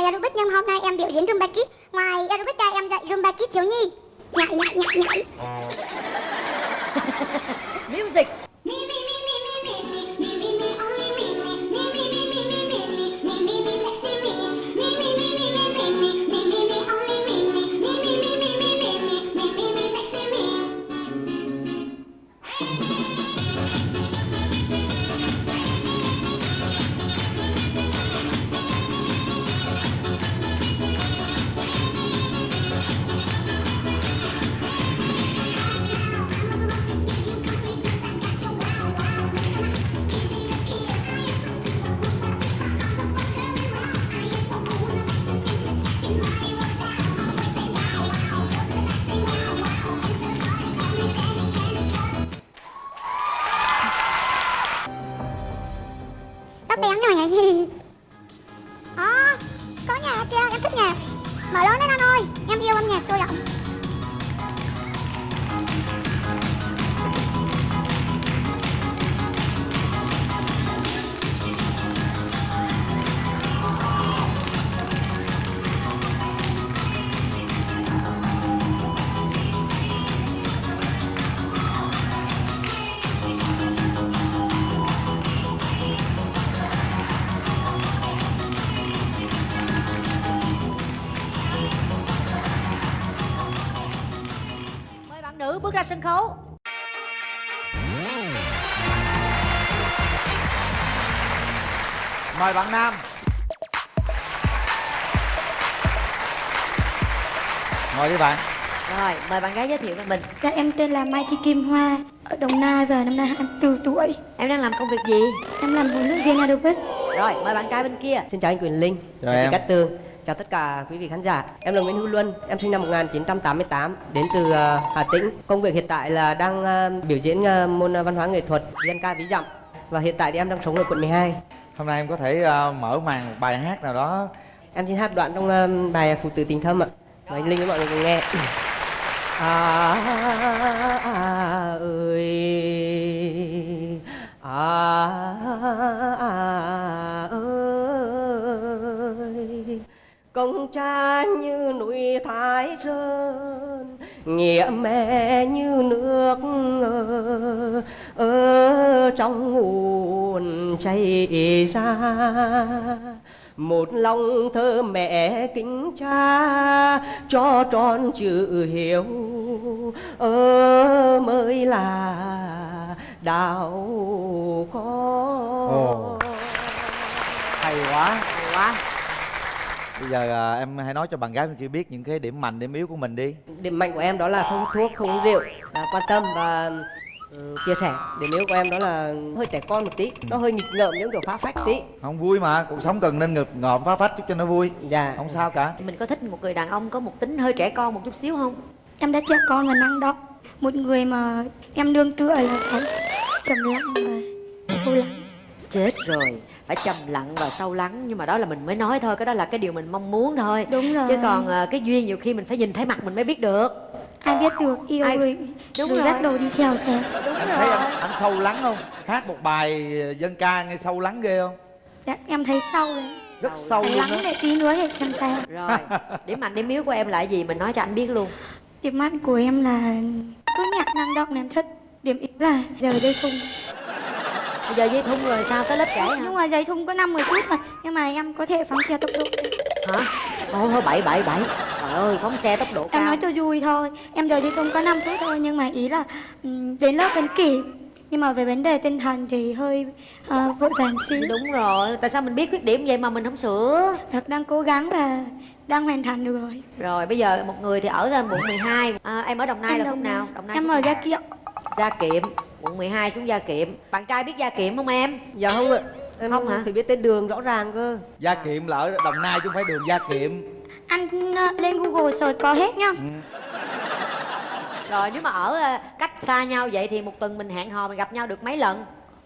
là aerobic nhưng hôm nay em biểu diễn Zumba Kids. Ngoài aerobic ra em dạy Zumba Kids thiếu nhi. Nhảy nhảy nhảy nhảy. music bạn nam Ngồi đi bạn rồi mời bạn gái giới thiệu về mình Dạ em tên là Mai Thị Kim Hoa ở Đồng Nai và năm nay 24 tuổi. em đang làm công việc gì Em làm huấn luyện viên aerobic. rồi mời bạn trai bên kia Xin chào anh Quyền Linh, Chào em. Cát Tường, chào tất cả quý vị khán giả. Em là Nguyễn Hữu Luân, em sinh năm 1988, đến từ uh, Hà Tĩnh. Công việc hiện tại là đang uh, biểu diễn uh, môn văn hóa nghệ thuật dân ca ví dặm. Và hiện tại thì em đang sống ở quận 12. Hôm nay em có thể ờ, mở màn một bài hát nào đó Em xin hát đoạn trong uh, bài Phụ tử tình thâm ạ. Mời anh Linh với mọi người cùng nghe. À, à ơi à, à ơi công cha như núi thái sơn nghĩa mẹ như nước ở, ở trong nguồn chảy ra. Một lòng thơ mẹ kính cha cho tròn chữ hiếu. Ơ mới là đạo con. Hay quá. Quá Bây giờ ờ, em hãy nói cho bạn gái bên kia biết những cái điểm mạnh, điểm yếu của mình đi. Điểm mạnh của em đó là không hút thuốc không uống rượu à, quan tâm và ừ, chia sẻ. Điểm yếu của em đó là hơi trẻ con một tí nó hơi nghịch ngợm những kiểu phá phách tí. Không vui mà, cuộc sống cần nên ngực ngợm phá phách chút cho nó vui. Dạ. Không sao cả. Mình có thích một người đàn ông có một tính hơi trẻ con một chút xíu không? Em đã trẻ con và năng động. Một người mà em nương tựa là phải trầm lặng và sâu lắng. chết rồi phải trầm lặng và sâu lắng nhưng mà đó là mình mới nói thôi cái đó là cái điều mình mong muốn thôi Đúng rồi. chứ còn à, cái duyên nhiều khi mình phải nhìn thấy mặt mình mới biết được Ai biết được yêu Ai- rồi, Đúng rồi rồi. dắt đồ đi theo xem. đúng Em thấy anh, anh sâu lắng không? Hát một bài dân ca nghe sâu lắng ghê không? Dạ, em thấy sâu rồi. Rất sâu luôn lắng đó để tí nữa để xem sao. rồi điểm mạnh điểm yếu của em là gì mình nói cho anh biết luôn Điểm mạnh của em là cứ nhạc năng động em thích. Điểm yếu là giờ dây thun. Bây giờ dây thun rồi sao tới lớp trễ Nhưng hả mà dây thun có 50 phút mà. Nhưng mà em có thể phóng xe tốc độ. hả thôi thôi bảy bảy bảy trời ơi phóng xe tốc độ Em cao nói cho vui thôi. Em giờ dây thun có 5 phút thôi. Nhưng mà ý là ừm, đến lớp vẫn kịp. Nhưng mà về vấn đề tinh thần thì hơi ờ, vội vàng xíu. đúng rồi tại sao mình biết khuyết điểm vậy mà mình không sửa Thật đang cố gắng và đang hoàn thành được rồi. rồi bây giờ một người thì ở ra quận 12 à, em ở đồng nai Em là Đồng Nai. nào đồng nai Em ở? Gia Kiệm. gia kiệm quận 12 xuống gia kiệm. Bạn trai biết gia kiệm không em? Dạ không ạ. Em Không hả? phải biết tên đường rõ ràng cơ. Gia Kiệm là ở Đồng Nai chứ không phải đường Gia Kiệm. Anh ờ, lên Google search có hết nhá. rồi nếu mà ở à, cách xa nhau vậy thì một tuần mình hẹn hò mình gặp nhau được mấy lần?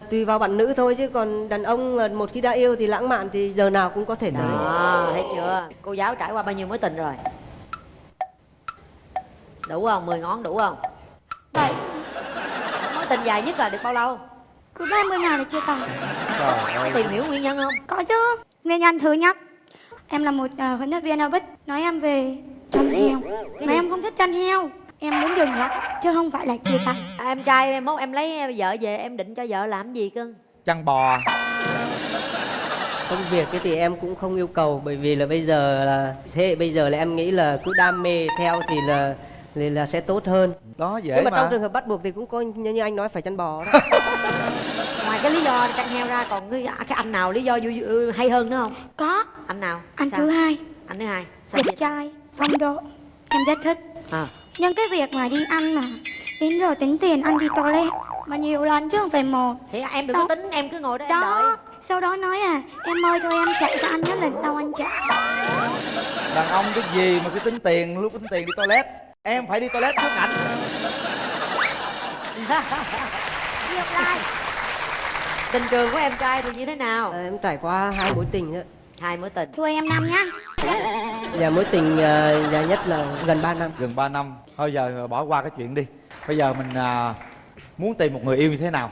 Tùy vào bạn nữ thôi chứ còn đàn ông một khi đã yêu thì lãng mạn thì giờ nào cũng có thể tới. đó thấy chưa? Cô giáo trải qua bao nhiêu mối tình rồi? Đủ không? 10 ngón đủ không? Vậy. mối tình dài nhất là được bao lâu? Cứ 30 ngày là chưa tàn. Trời ơi. Tìm hiểu nguyên nhân không? Có chứ. Nguyên nhân thứ nhất em là một uh, huấn luyện viên aerobic nói em về chăn heo. Mà em không thích chăn heo. Em muốn dừng lại chứ không phải là chia tay. À, em trai em mốt em lấy vợ về em định cho vợ làm gì cưng? Chăn bò. Công việc cái thì em cũng không yêu cầu bởi vì là bây giờ là thế hệ bây giờ là em nghĩ là cứ đam mê theo thì là thì là sẽ tốt hơn. Đó dễ nhưng mà, mà, trong trường hợp bắt buộc thì cũng có như, như anh nói phải chăn bò đó. Ngoài cái lý do chăn heo ra còn cái, cái anh nào lý do vui, vui, hay hơn nữa không? Có. Anh nào? Anh Sao? thứ hai. Anh thứ hai. Sao đẹp vậy? trai phong độ em rất thích. À. Nhưng cái việc mà đi ăn mà đến giờ tính tiền ăn đi toilet mà nhiều lần chứ không phải một. Thì em đừng Sao? có tính em cứ ngồi đó, em đó đợi. sau đó nói à em ơi thôi em chạy cho anh nhất lần sau anh chạy. Đàn ông cái gì mà cứ tính tiền lúc tính tiền đi toilet em phải đi toilet trước ảnh. Ngược lại tình trường của em trai thì như thế nào? Ờ, em trải qua hai mối tình đó hai mối tình. Thua em năm nhá. Và mối tình uh, dài nhất là gần 3 năm. Gần 3 năm. Thôi giờ bỏ qua cái chuyện đi. Bây giờ mình à, muốn tìm một người yêu như thế nào?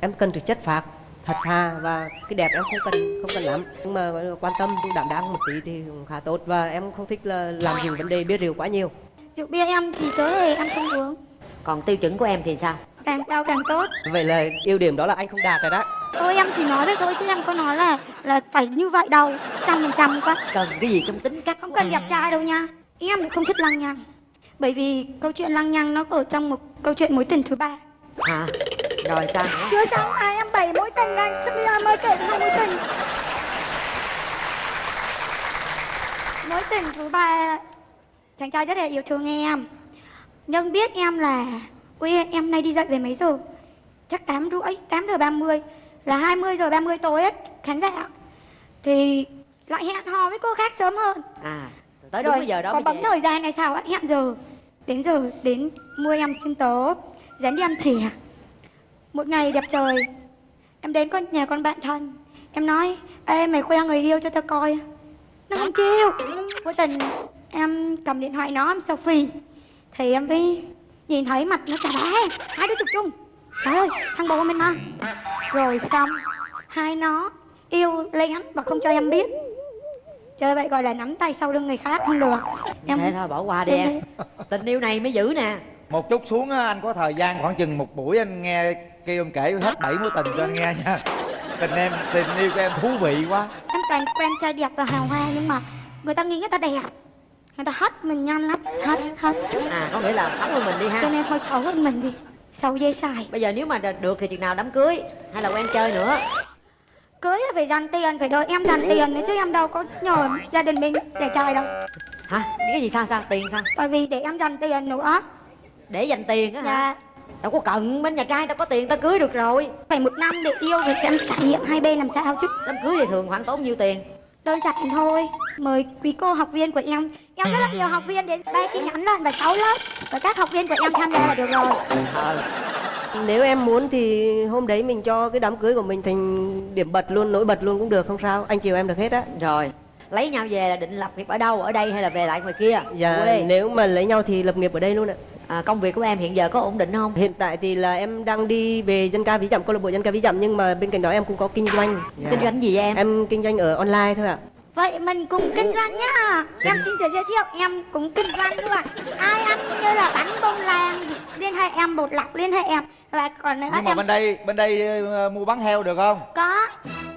Em cần sự chất phác thật thà và cái đẹp em không cần không cần lắm. Nhưng mà quan tâm đảm đáng một tí thì cũng khá tốt. Và em không thích là làm nhiều vấn đề biết rượu quá nhiều rượu bia em thì chớ hề em không uống. Còn tiêu chuẩn của em thì sao? Càng cao càng tốt. Vậy là ưu điểm đó là anh không đạt rồi đó. Thôi em chỉ nói vậy thôi chứ em có nói là là phải như vậy đâu trăm phần trăm quá. Cần cái gì trong tính cách? Không cần đẹp trai đâu nha. Em không thích lăng nhăng. Bởi vì câu chuyện lăng nhăng nó ở trong một câu chuyện mối tình thứ ba. À rồi sao nữa? Chưa xong ai em bảy mối tình anh. Sắp bây giờ mới kể hai mối tình. Mối tình thứ ba chàng trai rất là yêu thương em. Nhưng biết em là ui em nay đi dậy về mấy giờ? Chắc tám rưỡi tám giờ ba mươi là 20 giờ 30 tối ấy, khán giả. Thì lại hẹn hò với cô khác sớm hơn. À tới đúng cái giờ đó có bấm thời gian này sao ạ? Hẹn giờ đến giờ đến mua em xin tố dẫn đi ăn chè. Một ngày đẹp trời em đến con nhà con bạn thân. Em nói ê mày khoe người yêu cho tao coi. Nó không chịu. Vô tình em cầm điện thoại nó em selfie. Thì em mới nhìn thấy mặt nó chà bá hai đứa chụp chung. Trời ơi thằng bồ mình mà rồi xong hai nó yêu lén và không cho em biết. Chơi vậy gọi là nắm tay sau lưng người khác không được. Em thế thôi bỏ qua đi em. Tình yêu này mới giữ nè. Một chút xuống á, anh có thời gian khoảng chừng một buổi anh nghe kêu em kể hết bảy mối tình cho anh nghe nha. Tình em tình yêu của em thú vị quá. Em toàn quen trai đẹp và hào hoa nhưng mà người ta nghĩ người ta đẹp người ta hết mình nhanh lắm. Hết hết à có nghĩa là sống với mình đi cho ha nên thôi xấu hơn mình đi. Xấu dây xài. Bây giờ nếu mà được thì chừng nào đám cưới? Hay là quen chơi nữa? Cưới phải dành tiền phải đợi em dành tiền nữa chứ em đâu có nhờ gia đình mình để chơi đâu. Hả? Cái gì sao sao? Tiền sao? Bởi vì để em dành tiền nữa. Để dành tiền á hả? Dạ. Đâu có cần bên nhà trai tao có tiền tao cưới được rồi. Phải một năm để yêu phải xem trải nghiệm hai bên làm sao chứ. Đám cưới thì thường khoảng tốn nhiêu tiền đơn giản thôi. Mời quý cô học viên của em. Em rất là nhiều học viên đến ba chi nhánh lận và sáu lớp. Và các học viên của em tham gia là được rồi. Nếu em muốn thì hôm đấy mình cho cái đám cưới của mình thành điểm bật luôn nổi bật luôn cũng được không sao? Anh chiều em được hết á. Rồi. Lấy nhau về là định lập nghiệp ở đâu ở đây hay là về lại ngoài kia? Dạ quê nếu mà lấy nhau thì lập nghiệp ở đây luôn ạ à, công việc của em hiện giờ có ổn định không? Hiện tại thì là em đang đi về dân ca ví dặm câu lạc bộ dân ca ví dặm nhưng mà bên cạnh đó em cũng có kinh doanh. Dạ. kinh doanh gì vậy em? Em kinh doanh ở online thôi ạ. Vậy mình cùng kinh doanh nhá. Em xin giới thiệu em cũng kinh doanh luôn ai ăn như là bánh bông lan liên hệ em bột lọc liên hệ em. Và còn nữa nhưng mà em bên đây bên đây ờ, mua bán heo được không? Có.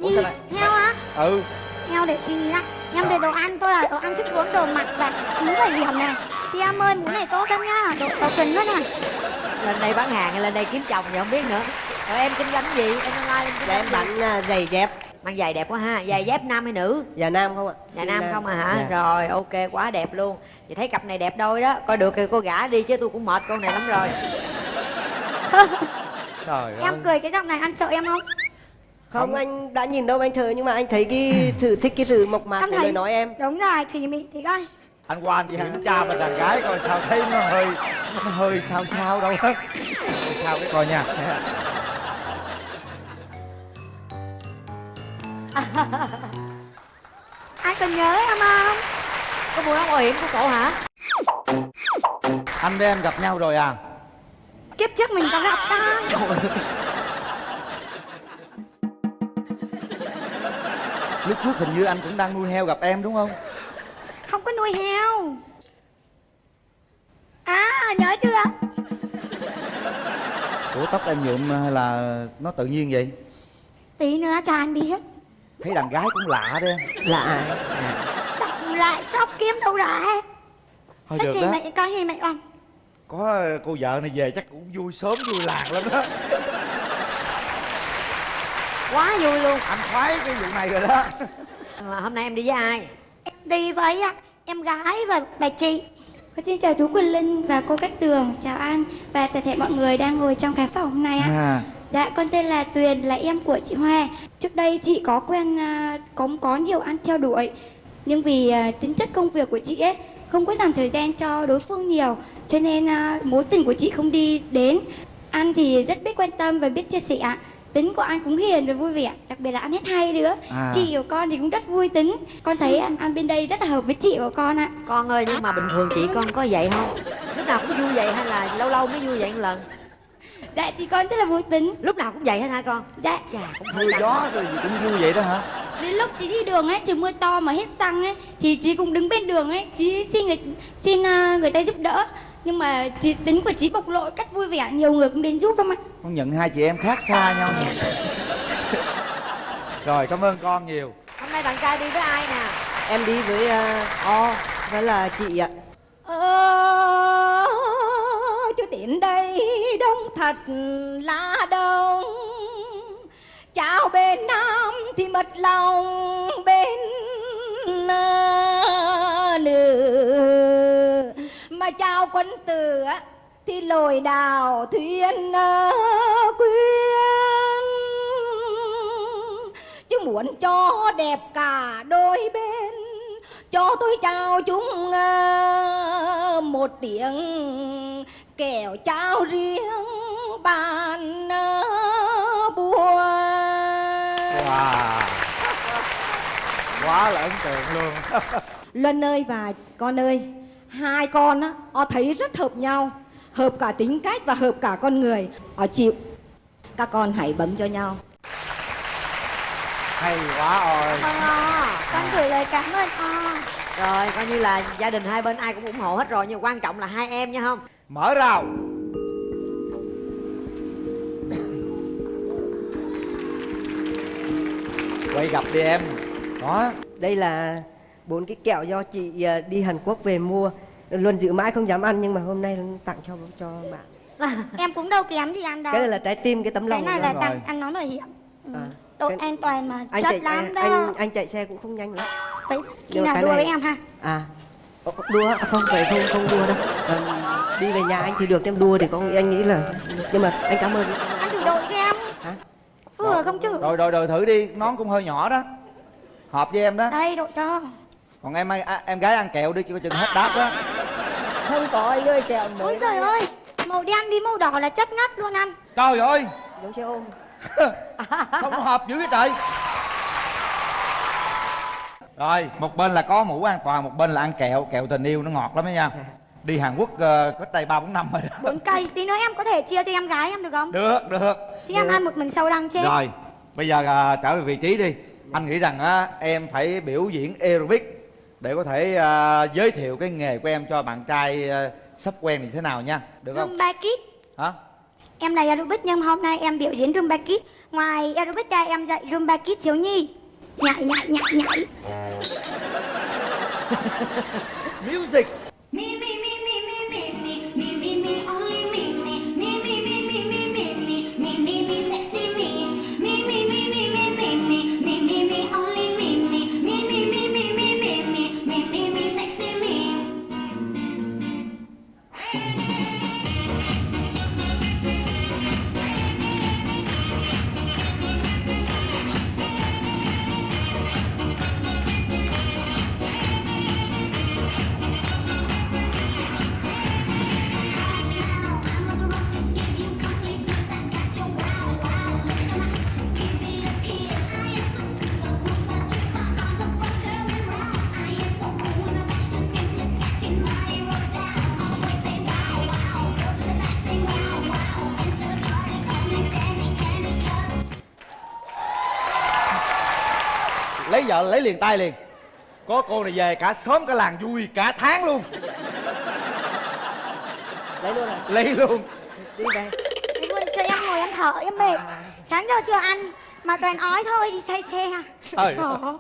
Ủa, gì? heo á ừ heo để suy nghĩ lại. Em về đồ ăn tôi là đồ ăn thức uống đồ mặc và mũ bảo hiểm này. Chị em ơi mũ này tốt lắm nhá đồ có kính luôn này lên đây bán hàng hay lên đây kiếm chồng thì không biết nữa. Rồi em kinh doanh gì? Em online em kinh dạ em bán à, giày dép. Mang giày đẹp quá ha. Giày dép nam hay nữ? Dạ nam không ạ. Nhà Chị nam. không à hả? Dạ. rồi ok quá đẹp luôn. Vậy thấy cặp này đẹp đôi đó. Coi được thì cô gả đi chứ tôi cũng mệt con này lắm rồi. Trời ơi. em cười cái giọng này anh sợ em không không, Không. anh đã nhìn đâu anh chờ nhưng mà anh thấy cái sự thích cái sự mộc mạc Em của thấy- lời nói em. đúng rồi thùy mị thì coi. Anh qua anh kiểm tra bên đàn gái coi sao thấy nó hơi nó hơi sao sao đâu hết sao cái coi nha. Ai còn nhớ em không? Có mua áo bảo hiểm của cậu hả? Anh với em gặp nhau rồi à? Kiếp trước mình có gặp ta lúc trước hình như anh cũng đang nuôi heo gặp em đúng không? Không có nuôi heo. À nhớ chưa? Ủa tóc em nhuộm hay là nó tự nhiên vậy? Tí nữa cho anh biết. Thấy đàn gái cũng lạ đấy ai Đọc lại sóc kiếm đâu ra thôi Thích được thì đó. mẹ có gì mẹ làm có cô vợ này về chắc cũng vui sớm vui làng lắm đó quá vui luôn. Anh khoái cái vụ này rồi đó. Mà hôm nay em đi với ai? Em đi với em gái và bà chị. Con xin chào chú Quỳnh Linh và cô Cách Tường. Chào anh và toàn thể mọi người đang ngồi trong khán phòng hôm nay ạ à. Dạ con tên là Tuyền là em của chị Hoa. Trước đây chị có quen à, có có nhiều anh theo đuổi. Nhưng vì à, tính chất công việc của chị ấy Không có dành thời gian cho đối phương nhiều. Cho nên à, mối tình của chị không đi đến. Anh thì rất biết quan tâm và biết chia sẻ Tính của anh cũng hiền và vui vẻ. Đặc biệt là anh hát hay nữa À. Chị của con thì cũng rất vui tính. Con thấy à, anh bên đây rất là hợp với chị của con ạ. Con ơi nhưng mà bình thường chị con có vậy không? Lúc nào cũng vui vậy hay là lâu lâu mới vui vậy một lần? Dạ chị con rất là vui tính. Lúc nào cũng vậy hết hả con? Dạ. Chà cũng mưa căng gió rồi gì cũng vui vậy đó hả? Đến lúc chị đi đường ấy, trời mưa to mà hết xăng ấy Thì chị cũng đứng bên đường ấy, chị xin người, xin ờ, người ta giúp đỡ Nhưng mà chị tính của chị bộc lộ cách vui vẻ, nhiều người cũng đến giúp lắm ạ. Con nhận hai chị em khác xa nhau. Rồi cảm ơn con nhiều. Hôm nay bạn trai đi với ai nè? Em đi với uh, o với là chị ạ. Ờ, chứ đến đây đông thật là đông. Chào bên Nam thì mất lòng bên ờ, Chào quân tử á, thì lồi đào thuyền ờ, quyên. Chứ muốn cho đẹp cả đôi bên cho tôi chào chúng ờ, một tiếng kẻo chào riêng bàn ờ, buồn. Wow. Quá là ấn tượng luôn. Luân ơi và con ơi Hai con á Họ thấy rất hợp nhau Hợp cả tính cách và hợp cả con người. Họ chịu. Các con hãy bấm cho nhau. Hay quá rồi Vâng à, con gửi lời cảm ơn à. rồi coi như là gia đình hai bên ai cũng ủng hộ hết rồi nhưng quan trọng là hai em nha không? Mở rào. Quay gặp đi em. Đó. Đây là bốn cái kẹo do chị ờ, đi Hàn Quốc về mua. Luôn giữ mãi không dám ăn nhưng mà hôm nay tặng cho cho bạn. Em cũng đâu kém gì anh đâu. Cái này là trái tim cái tấm Cái lòng này của là rồi. tặng anh nói bảo hiểm. Ừ. À, Độ cái- an toàn mà anh chất chạy lắm anh, đó. anh anh chạy xe cũng không nhanh lắm. Đấy, khi nào cái đua này- với em ha? À đua à, không phải không không đua đâu. Ờ, đi về nhà anh thì được em đua thì có anh nghĩ là nhưng mà anh cảm ơn. Anh thử đội xem. Hả? Vừa không chứ? Rồi rồi rồi thử đi nón cũng hơi nhỏ đó. Hợp với em đó. Đây đội cho còn em à, em gái ăn kẹo đi cho chừng hết đáp đó. Không có anh ơi kẹo mới Ôi trời ơi Màu đen đi màu đỏ là chất ngất luôn anh trời ơi! Giống xe ôm. Sao nó hợp dữ vậy trời? Rồi một bên là có mũ an toàn một bên là ăn kẹo. Kẹo tình yêu nó ngọt lắm đó nha. Đi hàn quốc uh, cách đây ba bốn năm rồi đó. Bốn cây Tí nữa em có thể chia cho em gái em được không? Được được. Thì em ăn một mình sâu đăng chứ rồi bây giờ à, trở về vị trí đi. Anh nghĩ rằng á em phải biểu diễn aerobic để có thể à, giới thiệu cái nghề của em cho bạn trai à, sắp quen thì thế nào nha được không? Zumba Kids. Hả? Em là aerobic nhưng hôm nay em biểu diễn Zumba Kids. Ngoài aerobic ra em dạy Zumba Kids thiếu nhi. Nhảy nhảy nhảy nhảy. Music. Me, lấy vợ lấy liền tay liền. Có cô này về cả xóm cả làng vui cả tháng luôn. Lấy luôn à? Lấy luôn. Đi về. Đi luôn cho em ngồi em thở em mệt. Sáng giờ chưa ăn mà toàn ói thôi đi say xe Trời Khổ. ơi.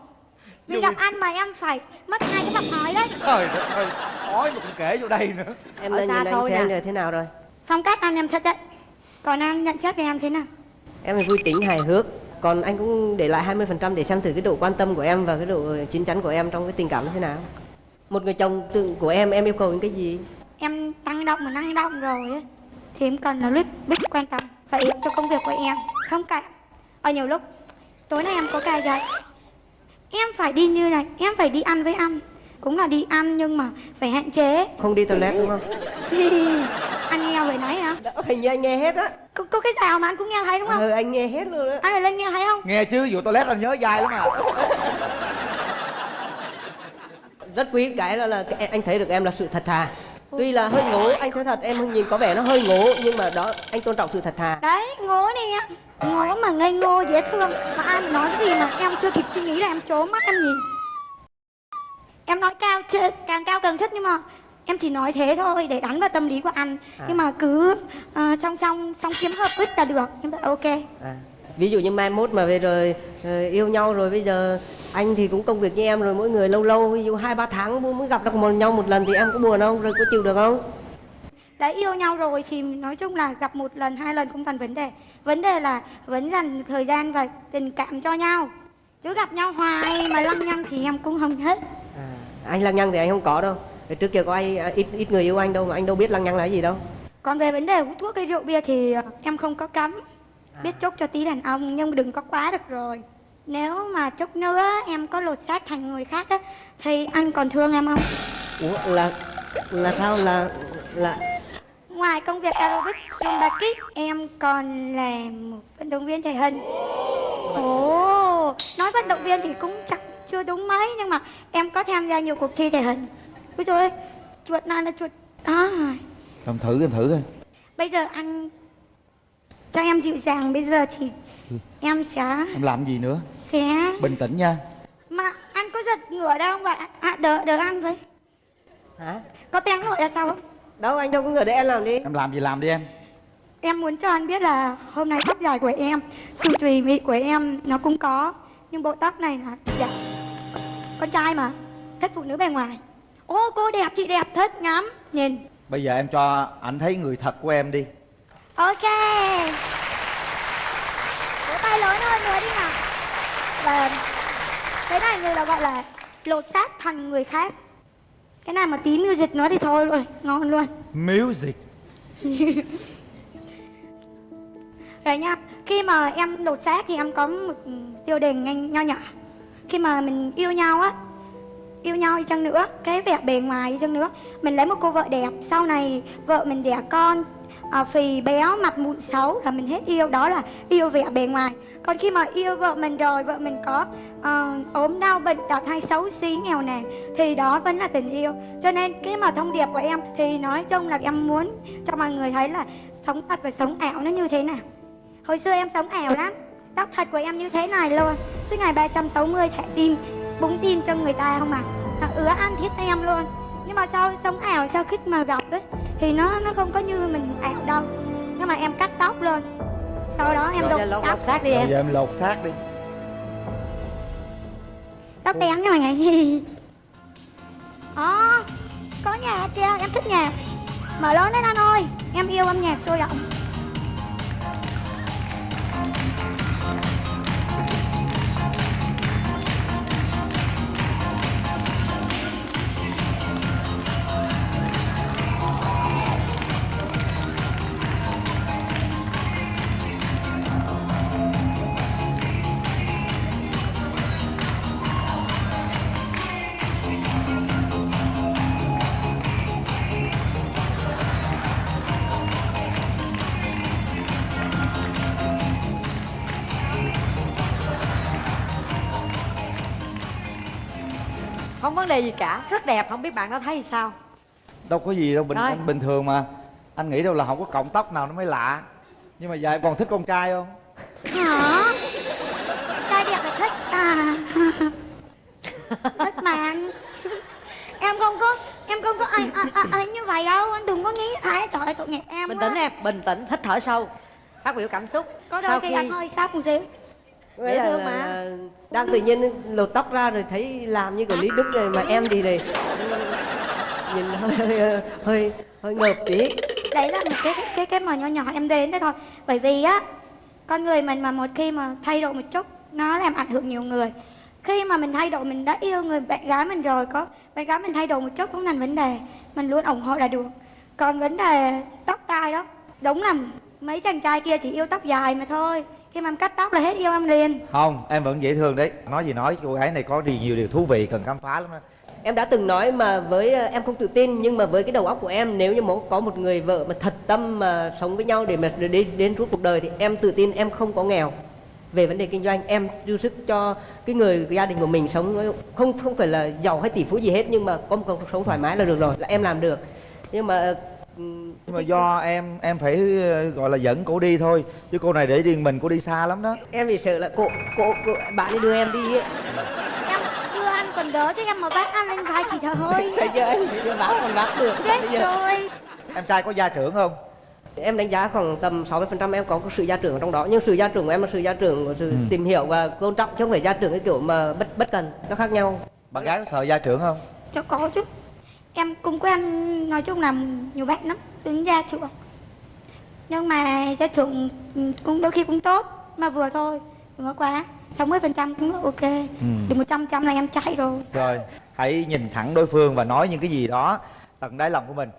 vì gặp ăn mà em phải mất hai cái bọc ói đấy. Trời ơi ói mà cũng kể vô đây nữa. Em lên xa xôi anh xem nè. rồi thế nào rồi? Phong cách ăn em thật đấy. Còn anh nhận xét về em thế nào? Em thì vui tính hài hước còn anh cũng để lại 20% để xem thử cái độ quan tâm của em và cái độ chín chắn của em trong cái tình cảm như thế nào. Một người chồng tự của em em yêu cầu những cái gì? Em tăng động mà năng động rồi ấy, thì em cần là biết biết quan tâm và yêu cho công việc của em. Không cả ở nhiều lúc tối nay em có cài dậy em phải đi như này em phải đi ăn với anh cũng là đi ăn nhưng mà phải hạn chế. Không đi toilet đúng không? Anh nghe vừa nãy hả? Hình như anh nghe hết á. Có, có cái nào mà anh cũng nghe thấy đúng không? Ừ, anh nghe hết luôn á. Anh này lên nghe thấy không? Nghe chứ vụ toilet anh nhớ dai lắm à rất quý cái là, là anh thấy được em là sự thật thà. Tuy là hơi ngố anh thấy thật em nhìn có vẻ nó hơi ngố nhưng mà đó anh tôn trọng sự thật thà. Đấy ngố đi á ngố mà ngây ngô dễ thương. Mà anh nói cái gì mà em chưa kịp suy nghĩ là em trố mắt em nhìn em nói cao chưa, càng cao càng thích nhưng mà em chỉ nói thế thôi để đánh vào tâm lý của anh. À. nhưng mà cứ ờ, song song song kiếm hợp quýt là được. Em bảo ok. À. ví dụ như mai mốt mà về rồi ờ, yêu nhau rồi bây giờ anh thì cũng công việc như em rồi mỗi người lâu lâu ví dụ hai ba tháng mới mới gặp được một nhau một lần thì em có buồn không? Rồi có chịu được không? Đã yêu nhau rồi thì nói chung là gặp một lần hai lần không thành vấn đề. Vấn đề là vẫn dành thời gian và tình cảm cho nhau. Chứ gặp nhau hoài mà lăng nhăng thì em cũng không hết à, anh lăng nhăng thì anh không có đâu. Trước kia có ai à, ít ít người yêu anh đâu mà anh đâu biết lăng nhăng là cái gì đâu. Còn về vấn đề hút thuốc hay rượu bia thì ờ, em không có cấm. À. biết chúc cho tí đàn ông nhưng đừng có quá được rồi. Nếu mà chút nữa em có lột xác thành người khác á thì anh còn thương em không? Ủa, là là sao? Là là ngoài công việc aerobic zumba kick em còn là một vận động viên thể hình. Ồ nói vận động viên thì cũng chắc chưa đúng mấy nhưng mà em có tham gia nhiều cuộc thi thể hình. Ôi trời ơi chuột này là chuột à, em thử em thử coi. Bây giờ anh cho em dịu dàng bây giờ thì em sẽ em làm gì nữa? sẽ bình tĩnh nha. Mà anh có giật ngửa đâu không vậy à, đỡ đỡ anh với. Hả? Có tiếng ngựa là sao không? Đâu anh đâu có người để em làm đi. Em làm gì làm đi em. Em muốn cho anh biết là hôm nay tóc dài của em sự tùy mị của em nó cũng có nhưng bộ tóc này là dạ con trai mà thích phụ nữ bề ngoài. Ô cô đẹp chị đẹp thích ngắm nhìn. Bây giờ em cho ảnh thấy người thật của em đi. Ok. Vỗ tay lớn hơn nữa đi nào. Và cái này người là gọi là lột xác thành người khác. Cái này mà tí music nữa thì thôi luôn ngon luôn. Music? Rồi nha, khi mà em lột xác thì em có một tiêu đề nhanh nho nhỏ khi mà mình yêu nhau á Yêu nhau đi chăng nữa, cái vẻ bề ngoài đi chăng nữa Mình lấy một cô vợ đẹp, sau này vợ mình đẻ con à, Phì béo, mặt mụn xấu là mình hết yêu Đó là yêu vẻ bề ngoài. Còn khi mà yêu vợ mình rồi, vợ mình có à, ốm đau, bệnh tật hay xấu xí, nghèo nàn Thì đó vẫn là tình yêu. Cho nên cái mà thông điệp của em thì nói chung là em muốn cho mọi người thấy là Sống thật và sống ảo nó như thế nào. Hồi xưa em sống ảo lắm. Tóc thật của em như thế này luôn. Suốt ngày 360 thẻ tim Búng tim cho người ta không à? Nó ứa ăn thiết em luôn. Nhưng mà sau sống ảo sau khi mà gặp ấy Thì nó nó không có như mình ảo đâu. Nhưng mà em cắt tóc luôn. Sau đó em Rồi đục tóc. lột xác đi bây em giờ em lột xác đi. Tóc tén nha mọi người Đó Có nhạc kìa em thích nhạc. Mở lớn lên anh ơi. Em yêu âm nhạc sôi động vấn đề gì cả rất đẹp không biết bạn có thấy sao? Đâu có gì đâu bình anh bình thường mà. Anh nghĩ đâu là không có cộng tóc nào nó mới lạ. Nhưng mà giờ em còn thích con trai không? Hả? Trai đẹp là thích à? Thích mà anh. Em không có em không có ai ai, ai, như vậy đâu. Anh đừng có nghĩ ai trời ơi tội nghiệp em bình quá. tĩnh em bình tĩnh hít thở sâu. Phát biểu cảm xúc. Có đôi Sau khi, anh hơi sắp một xíu. Dễ thương mà đang tự nhiên lột tóc ra rồi thấy làm như của lý đức rồi mà em thì này nhìn hơi hơi hơi, hơi ngợp tí. Đấy là một cái cái cái mà nhỏ nhỏ em đến đấy thôi. Bởi vì á con người mình mà một khi mà thay đổi một chút nó làm ảnh hưởng nhiều người. Khi mà mình thay đổi mình đã yêu người bạn gái mình rồi có bạn gái mình thay đổi một chút không thành vấn đề. Mình luôn ủng hộ là được. Còn vấn đề tóc tai đó đúng là mấy chàng trai kia chỉ yêu tóc dài mà thôi khi mà em cắt tóc là hết yêu em liền. Không em vẫn dễ thương đấy. Nói gì nói cô gái này có đi nhiều điều thú vị cần khám phá lắm đó em đã từng nói mà với ờ, em không tự tin nhưng mà với cái đầu óc của em nếu như một có một người vợ mà thật tâm mà sống với nhau để mà đến đến suốt cuộc đời thì em tự tin em không có nghèo. Về vấn đề kinh doanh em dư sức cho cái người cái gia đình của mình sống không không phải là giàu hay tỷ phú gì hết nhưng mà có một cuộc sống thoải mái là được rồi là em làm được. Nhưng mà ừm, nhưng mà do em em phải gọi là dẫn cổ đi thôi. Chứ cô này để riêng mình cô đi xa lắm đó. Em chỉ sợ là cô cô, cô bạn ấy đưa em đi ấy. Em đưa anh còn đỡ chứ em mà bắt anh lên vai chỉ sợ hơi bây giờ anh phải đưa bác còn bác được. Chết rồi. Em trai có gia trưởng không? Em đánh giá khoảng tầm 60% em có sự gia trưởng ở trong đó. Nhưng sự gia trưởng của em là sự gia trưởng của sự Ừ. tìm hiểu và tôn trọng chứ không phải gia trưởng cái kiểu mà bất bất cần. Nó khác nhau. Bạn gái có sợ gia trưởng không? Cho có chứ em cũng quen nói chung là nhiều bạn lắm tính gia trưởng. Nhưng mà gia trưởng ừ, cũng đôi khi cũng tốt mà vừa thôi đừng có quá 60 phần trăm cũng ok. Ừ. được 100 trăm là em chạy rồi. Rồi hãy nhìn thẳng đối phương và nói những cái gì đó tận đáy lòng của mình.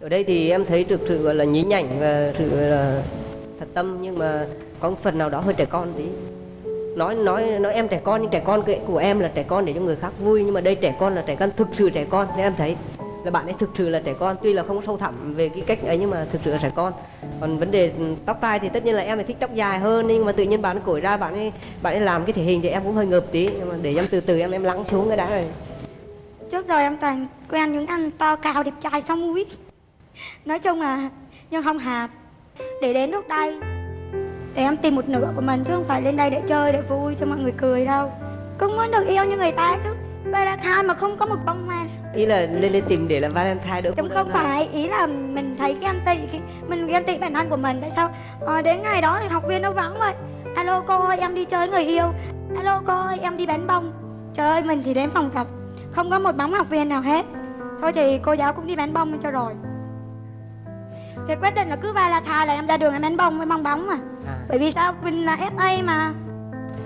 Ở đây thì em thấy được sự gọi là nhí nhảnh và sự là thật tâm nhưng mà có một phần nào đó hơi trẻ con tí. Nói nói nói em trẻ con nhưng trẻ con của em là trẻ con để cho người khác vui nhưng mà đây trẻ con là trẻ con thực sự trẻ con nên em thấy là bạn ấy thực sự là trẻ con, tuy là không sâu thẳm về cái cách ấy nhưng mà thực sự là trẻ con. Còn vấn đề tóc tai thì tất nhiên là em phải thích tóc dài hơn, nhưng mà tự nhiên bạn cổi ra, bạn ấy bạn ấy làm cái thể hình thì em cũng hơi ngợp tí. Nhưng mà để em từ từ em em lắng xuống cái đã rồi. Trước giờ em toàn quen những anh to cao đẹp trai xong mũi. Nói chung là nhưng không hợp để đến lúc đây, để em tìm một nửa của mình chứ không phải lên đây để chơi, để vui cho mọi người cười đâu. Cũng muốn được yêu như người ta chứ. Valentine mà không có một bông hoa ý là lên đây tìm để là Valentine đỡ cũng không phải ý là mình thấy ghen tị cái mình ghen tị bản thân của mình tại sao? Ờ, đến ngày đó thì học viên nó vắng vậy. Alo cô ơi em đi chơi với người yêu. Alo cô ơi em đi bán bông. Trời ơi mình thì đến phòng tập. Không có một bóng học viên nào hết. Thôi thì cô giáo cũng đi bán bông cho rồi. Thì quyết định là cứ Valentine là em ra đường em bán bông với bong bóng mà. À. bởi vì sao? Mình là FA mà.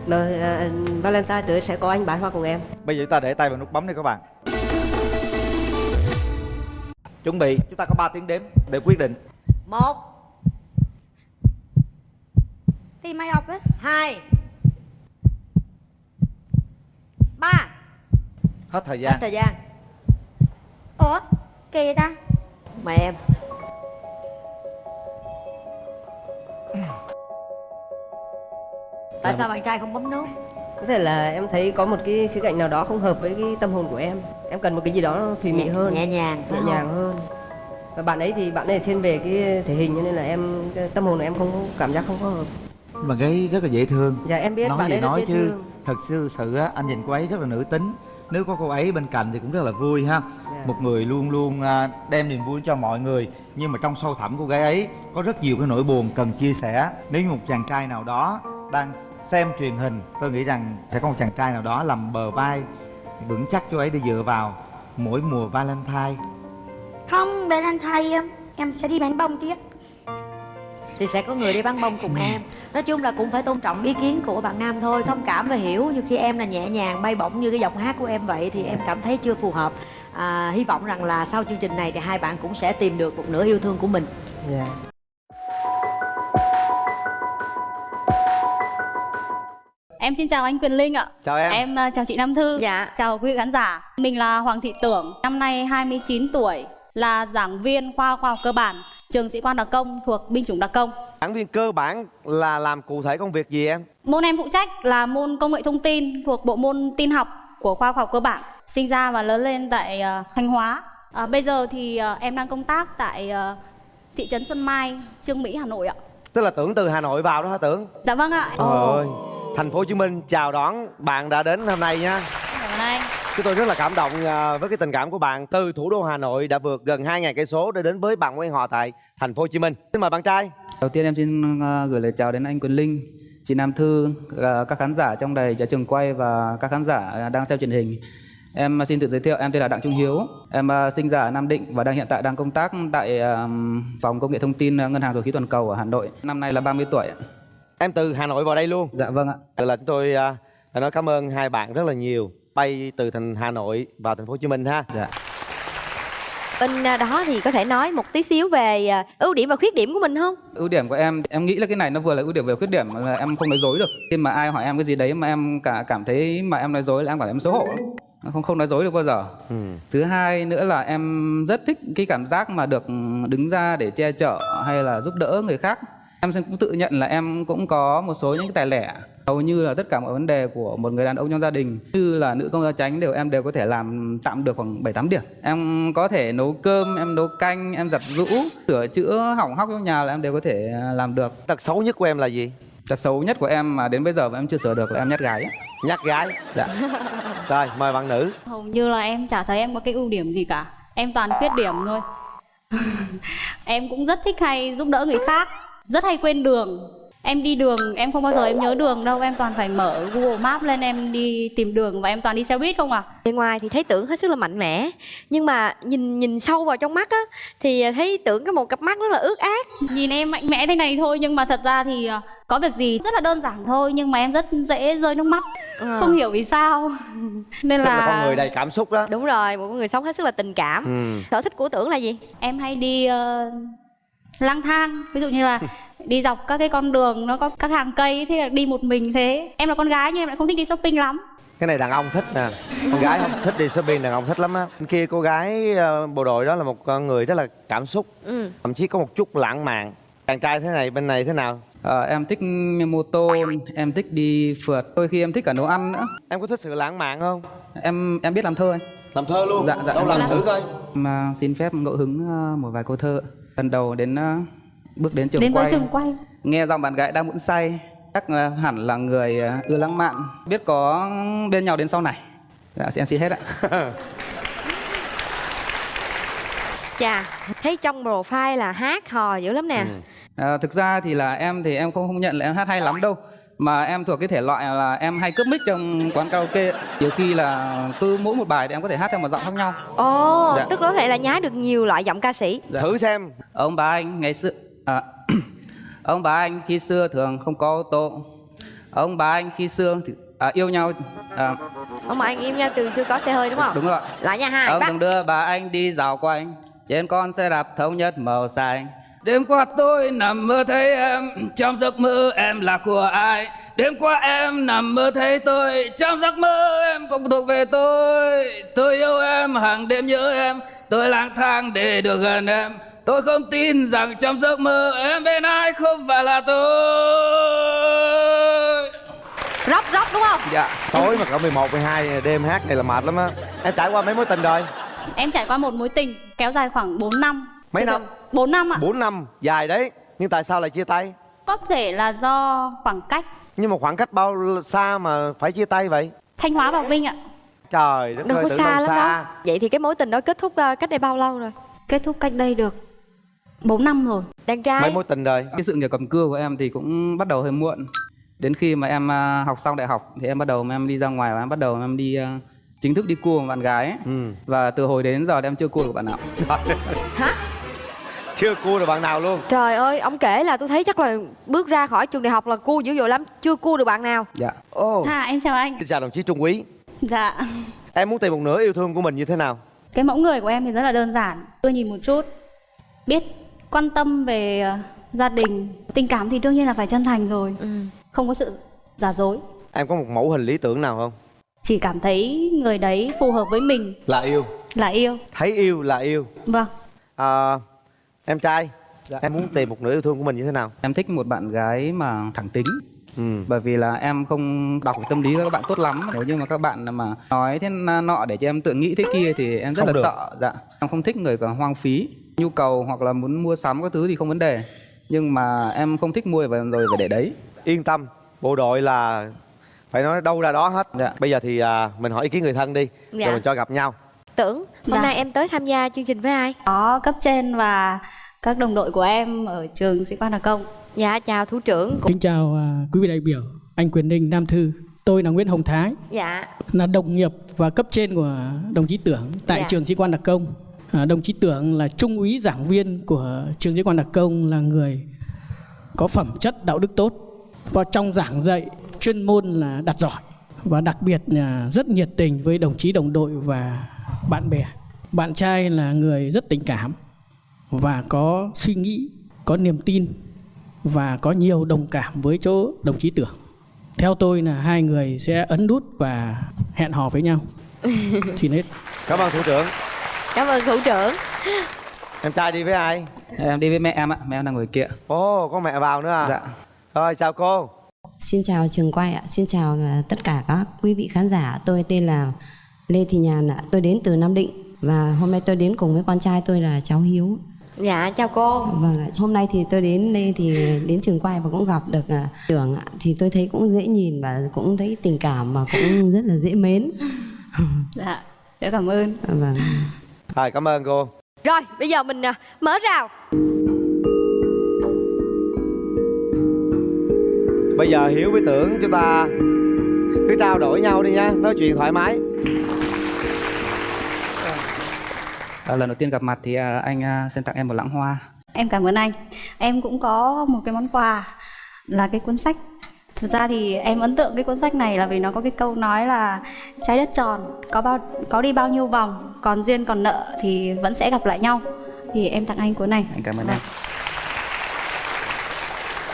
Rồi, à, Valentine tới sẽ có anh bán hoa cùng em. Bây giờ chúng ta để tay vào nút bấm đi các bạn chuẩn bị chúng ta có 3 tiếng đếm để quyết định. Một. Thì mày đọc á? Hai. Ba. Hết thời hết gian. thời gian. Ủa kỳ vậy ta? Mời em. Tại sao bạn trai không bấm nút? Có thể là em thấy có một cái khía cạnh nào đó không hợp với cái tâm hồn của em em cần một cái gì đó thùy mị hơn nhẹ nhàng nhẹ nhàng hơn. Và bạn ấy thì bạn ấy thiên về cái thể hình cho nên là em cái tâm hồn của em không cảm giác không có hợp. Mà gái rất là dễ thương. Dạ em biết nói bạn gì ấy nói chứ thương. thật sự sự á anh nhìn cô ấy rất là nữ tính. Nếu có cô ấy bên cạnh thì cũng rất là vui ha. Dạ. một người luôn luôn à, đem niềm vui cho mọi người. Nhưng mà trong sâu thẳm của gái ấy có rất nhiều cái nỗi buồn cần chia sẻ. Nếu như một chàng trai nào đó đang xem truyền hình tôi nghĩ rằng sẽ có một chàng trai nào đó làm bờ vai vững chắc cho ấy để dựa vào mỗi mùa valentine. Không Valentine em em sẽ đi bán bông tiếp. Thì sẽ có người đi bắn bông cùng em. Nói chung là cũng phải tôn trọng ý kiến của bạn nam thôi thông cảm và hiểu. Như khi em là nhẹ nhàng bay bổng như cái giọng hát của em vậy thì em cảm thấy chưa phù hợp. À, hy vọng rằng là sau chương trình này thì hai bạn cũng sẽ tìm được một nửa yêu thương của mình. Dạ Em xin chào anh Quyền Linh ạ. chào em, Em à, chào chị Nam Thư. Dạ. Chào quý vị khán giả. Mình là Hoàng Thị Tưởng, năm nay 29 tuổi, là giảng viên khoa khoa học cơ bản, trường sĩ quan đặc công thuộc binh chủng đặc công. Giảng viên cơ bản là làm cụ thể công việc gì em? Môn em phụ trách là môn công nghệ thông tin thuộc bộ môn tin học của khoa khoa học cơ bản. Sinh ra và lớn lên tại à, Thanh Hóa. À, bây giờ thì à, em đang công tác tại à, thị trấn Xuân Mai, Trương Mỹ, Hà Nội ạ. Tức là tưởng từ Hà Nội vào đó hả tưởng? Dạ vâng ạ. Trời ơi, thành phố Hồ Chí Minh chào đón bạn đã đến hôm nay nha. Cảm ơn anh. Chúng tôi rất là cảm động à, với cái tình cảm của bạn từ thủ đô Hà Nội đã vượt gần 2.000 cây số để đến với bạn quen họ tại thành phố Hồ Chí Minh. Xin mời bạn trai. Đầu tiên em xin ờ, gửi lời chào đến anh Quyền Linh, chị Nam Thư, ờ, các khán giả trong đài trường quay và các khán giả đang xem truyền hình. Em xin tự giới thiệu, em tên là Đặng Trung Hiếu. Em sinh ra ở Nam Định và đang hiện tại đang công tác tại phòng công nghệ thông tin Ngân hàng Dầu khí Toàn cầu ở Hà Nội. Năm nay là 30 tuổi. Em từ Hà Nội vào đây luôn. Dạ vâng ạ. Vậy là chúng tôi phải nói cảm ơn hai bạn rất là nhiều. Bay từ thành Hà Nội vào thành phố Hồ Chí Minh ha. Dạ. Bên à, đó thì có thể nói một tí xíu về à, ưu điểm và khuyết điểm của mình không? Ưu điểm của em, em nghĩ là cái này nó vừa là ưu điểm vừa là khuyết điểm là em không nói dối được. Khi mà ai hỏi em cái gì đấy mà em cả cảm thấy mà em nói dối là em cảm thấy em xấu hổ. lắm. Không không nói dối được bao giờ. Ừ. Thứ hai nữa là em rất thích cái cảm giác mà được đứng ra để che chở hay là giúp đỡ người khác. Em cũng tự nhận là em cũng có một số những cái tài lẻ hầu như là tất cả mọi vấn đề của một người đàn ông trong gia đình như là nữ công gia chánh đều em đều có thể làm tạm được khoảng 7 8 điểm. Em có thể nấu cơm, em nấu canh, em giặt giũ, sửa chữa hỏng hóc trong nhà là em đều có thể làm được. Tật xấu nhất của em là gì? Tật xấu nhất của em mà đến bây giờ mà em chưa sửa được là em nhát gái. Nhát gái. Dạ. Rồi, mời bạn nữ. Hầu như là em chả thấy em có cái ưu điểm gì cả. Em toàn khuyết điểm thôi. em cũng rất thích hay giúp đỡ người khác, rất hay quên đường. Em đi đường, em không bao giờ em nhớ đường đâu, em toàn phải mở Google Maps lên em đi tìm đường và em toàn đi xe buýt không à. Bên ngoài thì thấy tưởng hết sức là mạnh mẽ nhưng mà nhìn nhìn sâu vào trong mắt á thì thấy tưởng có một cặp mắt rất là ướt át. Nhìn em mạnh mẽ thế này thôi nhưng mà thật ra thì ờ, có việc gì rất là đơn giản thôi nhưng mà em rất dễ rơi nước mắt. Ờ. Không hiểu vì sao. Nên là, là con người đầy cảm xúc đó. Đúng rồi, một con người sống hết sức là tình cảm. Ừ. Sở thích của tưởng là gì? em hay đi ờ, lang thang ví dụ như là đi dọc các cái con đường nó có các hàng cây thế là đi một mình thế em là con gái nhưng em lại không thích đi shopping lắm Cái này đàn ông thích nè. Con gái không thích đi shopping, đàn ông thích lắm á. Bên Kia cô gái ờ, bộ đội đó là một con người rất là cảm xúc. Ừ. Thậm chí có một chút lãng mạn. Chàng trai thế này, bên này thế nào? Ờ, em thích mô tô, em thích đi phượt, đôi khi em thích cả nấu ăn nữa. Em có thích sự lãng mạn không? Em em biết làm thơ anh. Làm thơ luôn? Dạ, dạ, Đâu em làm làm. thử coi. Mà xin phép ngẫu hứng ờ, một vài câu thơ. Lần đầu đến ờ, bước đến trường đến quay, trường quay nghe giọng bạn gái đang muốn say, chắc là hẳn là người ờ, ưa lãng mạn, biết có bên nhau đến sau này. Dạ, em xin hết ạ. Chà, thấy trong profile là hát hò dữ lắm nè. À, thực ra thì là em thì em không không nhận là em hát hay lắm đâu mà em thuộc cái thể loại là em hay cướp mic trong quán karaoke nhiều khi là cứ mỗi một bài thì em có thể hát theo một giọng khác nhau Ồ, Dạ. tức có thể là nhái được nhiều loại giọng ca sĩ. Dạ. Thử xem. ông bà anh ngày xưa à, ông bà anh khi xưa thường không có ô tô ông bà anh khi xưa thì, à, yêu nhau à, Ông mà anh im nha, từ xưa có xe hơi đúng không? đúng rồi Lại nha hai, ông bắt. từng đưa bà anh đi dạo quanh trên con xe đạp thống nhất màu xanh đêm qua tôi nằm mơ thấy em trong giấc mơ em là của ai đêm qua em nằm mơ thấy tôi trong giấc mơ em cũng thuộc về tôi tôi yêu em hàng đêm nhớ em tôi lang thang để được gần em tôi không tin rằng trong giấc mơ em bên ai không phải là tôi Rock rock đúng không? dạ Tối mà cỡ 11, 12 đêm hát này là mệt lắm á. Em trải qua mấy mối tình rồi? em trải qua một mối tình kéo dài khoảng 4 năm Mấy năm? 4 năm ạ 4 năm, dài đấy. Nhưng tại sao lại chia tay? có thể là do khoảng cách Nhưng mà khoảng cách bao xa mà phải chia tay vậy? thanh hóa và vinh ạ Trời đất ơi, có xa lắm đâu. Vậy thì cái mối tình đó kết thúc ờ, cách đây bao lâu rồi? kết thúc cách đây được 4 năm rồi Đàn trai. Mấy mối tình rồi? cái sự nghiệp cầm cưa của em thì cũng bắt đầu hơi muộn đến khi mà em à, học xong đại học thì em bắt đầu em đi ra ngoài và em bắt đầu em đi à, chính thức đi cua một bạn gái ấy. Ừ. và từ hồi đến giờ em chưa cua được bạn nào Hả? Chưa cua được bạn nào luôn. Trời ơi, ông kể là tôi thấy chắc là bước ra khỏi trường đại học là cua dữ dội lắm, chưa cua được bạn nào. dạ Ồ. à em chào anh Xin chào đồng chí Trung Quý. dạ Em muốn tìm một nửa yêu thương của mình như thế nào? cái mẫu người của em thì rất là đơn giản tôi nhìn một chút biết quan tâm về ờ, gia đình tình cảm thì đương nhiên là phải chân thành rồi Ừ. không có sự giả dối Em có một mẫu hình lý tưởng nào không? chỉ cảm thấy người đấy phù hợp với mình Là yêu. là yêu Thấy yêu là yêu. vâng À, em trai, Dạ. em muốn tìm một nửa yêu thương của mình như thế nào? em thích một bạn gái mà thẳng tính Ừ. bởi vì là em không đọc cái tâm lý các bạn tốt lắm nếu như mà các bạn mà nói thế nọ để cho em tự nghĩ thế kia thì em rất Không là được. sợ dạ em không thích người còn hoang phí nhu cầu hoặc là muốn mua sắm các thứ thì không vấn đề nhưng mà em không thích mua và rồi phải để đấy Yên tâm, bộ đội là phải nói đâu ra đó hết Dạ. bây giờ thì à, mình hỏi ý kiến người thân đi Dạ. rồi mình cho gặp nhau tưởng hôm Dạ. nay em tới tham gia chương trình với ai có cấp trên và các đồng đội của em ở trường sĩ quan đặc công dạ chào thủ trưởng Kính chào à, quý vị đại biểu, anh Quyền Ninh, Nam Thư. Tôi là Nguyễn Hồng Thái, dạ là đồng nghiệp và cấp trên của đồng chí Tưởng tại Dạ. trường sĩ quan đặc công. À, đồng chí Tưởng là trung úy giảng viên của trường sĩ quan đặc công là người có phẩm chất đạo đức tốt và trong giảng dạy chuyên môn là đạt giỏi và đặc biệt là rất nhiệt tình với đồng chí đồng đội và bạn bè. Bạn trai là người rất tình cảm và có suy nghĩ, có niềm tin và có nhiều đồng cảm với chỗ đồng chí Tưởng. Theo tôi là hai người sẽ ấn nút và hẹn hò với nhau. Xin hết. cảm ơn thủ trưởng cảm ơn thủ trưởng em trai đi với ai em đi với mẹ em ạ mẹ em đang ngồi kia ồ có mẹ vào nữa à dạ rồi chào cô Xin chào trường quay ạ, xin chào ờ, tất cả các quý vị khán giả. Tôi tên là Lê Thị Nhàn ạ, tôi đến từ Nam Định và hôm nay tôi đến cùng với con trai tôi là cháu Hiếu. dạ chào cô. Vâng ạ, hôm nay thì tôi đến đây thì đến trường quay và cũng gặp được à, Tưởng ạ, thì tôi thấy cũng dễ nhìn và cũng thấy tình cảm và cũng rất là dễ mến. dạ rất cảm ơn. Vâng. rồi cảm ơn cô. Rồi bây giờ mình à, mở rào. Bây giờ hiếu với tưởng chúng ta cứ trao đổi nhau đi nha. Nói chuyện thoải mái à, lần đầu tiên gặp mặt thì à, anh à, xin tặng em một lẵng hoa. Em cảm ơn anh. Em cũng có một cái món quà là cái cuốn sách. Thực ra thì em ấn tượng cái cuốn sách này là vì nó có cái câu nói là trái đất tròn có bao có đi bao nhiêu vòng còn duyên còn nợ thì vẫn sẽ gặp lại nhau. Thì em tặng anh cuốn này. Anh cảm ơn em.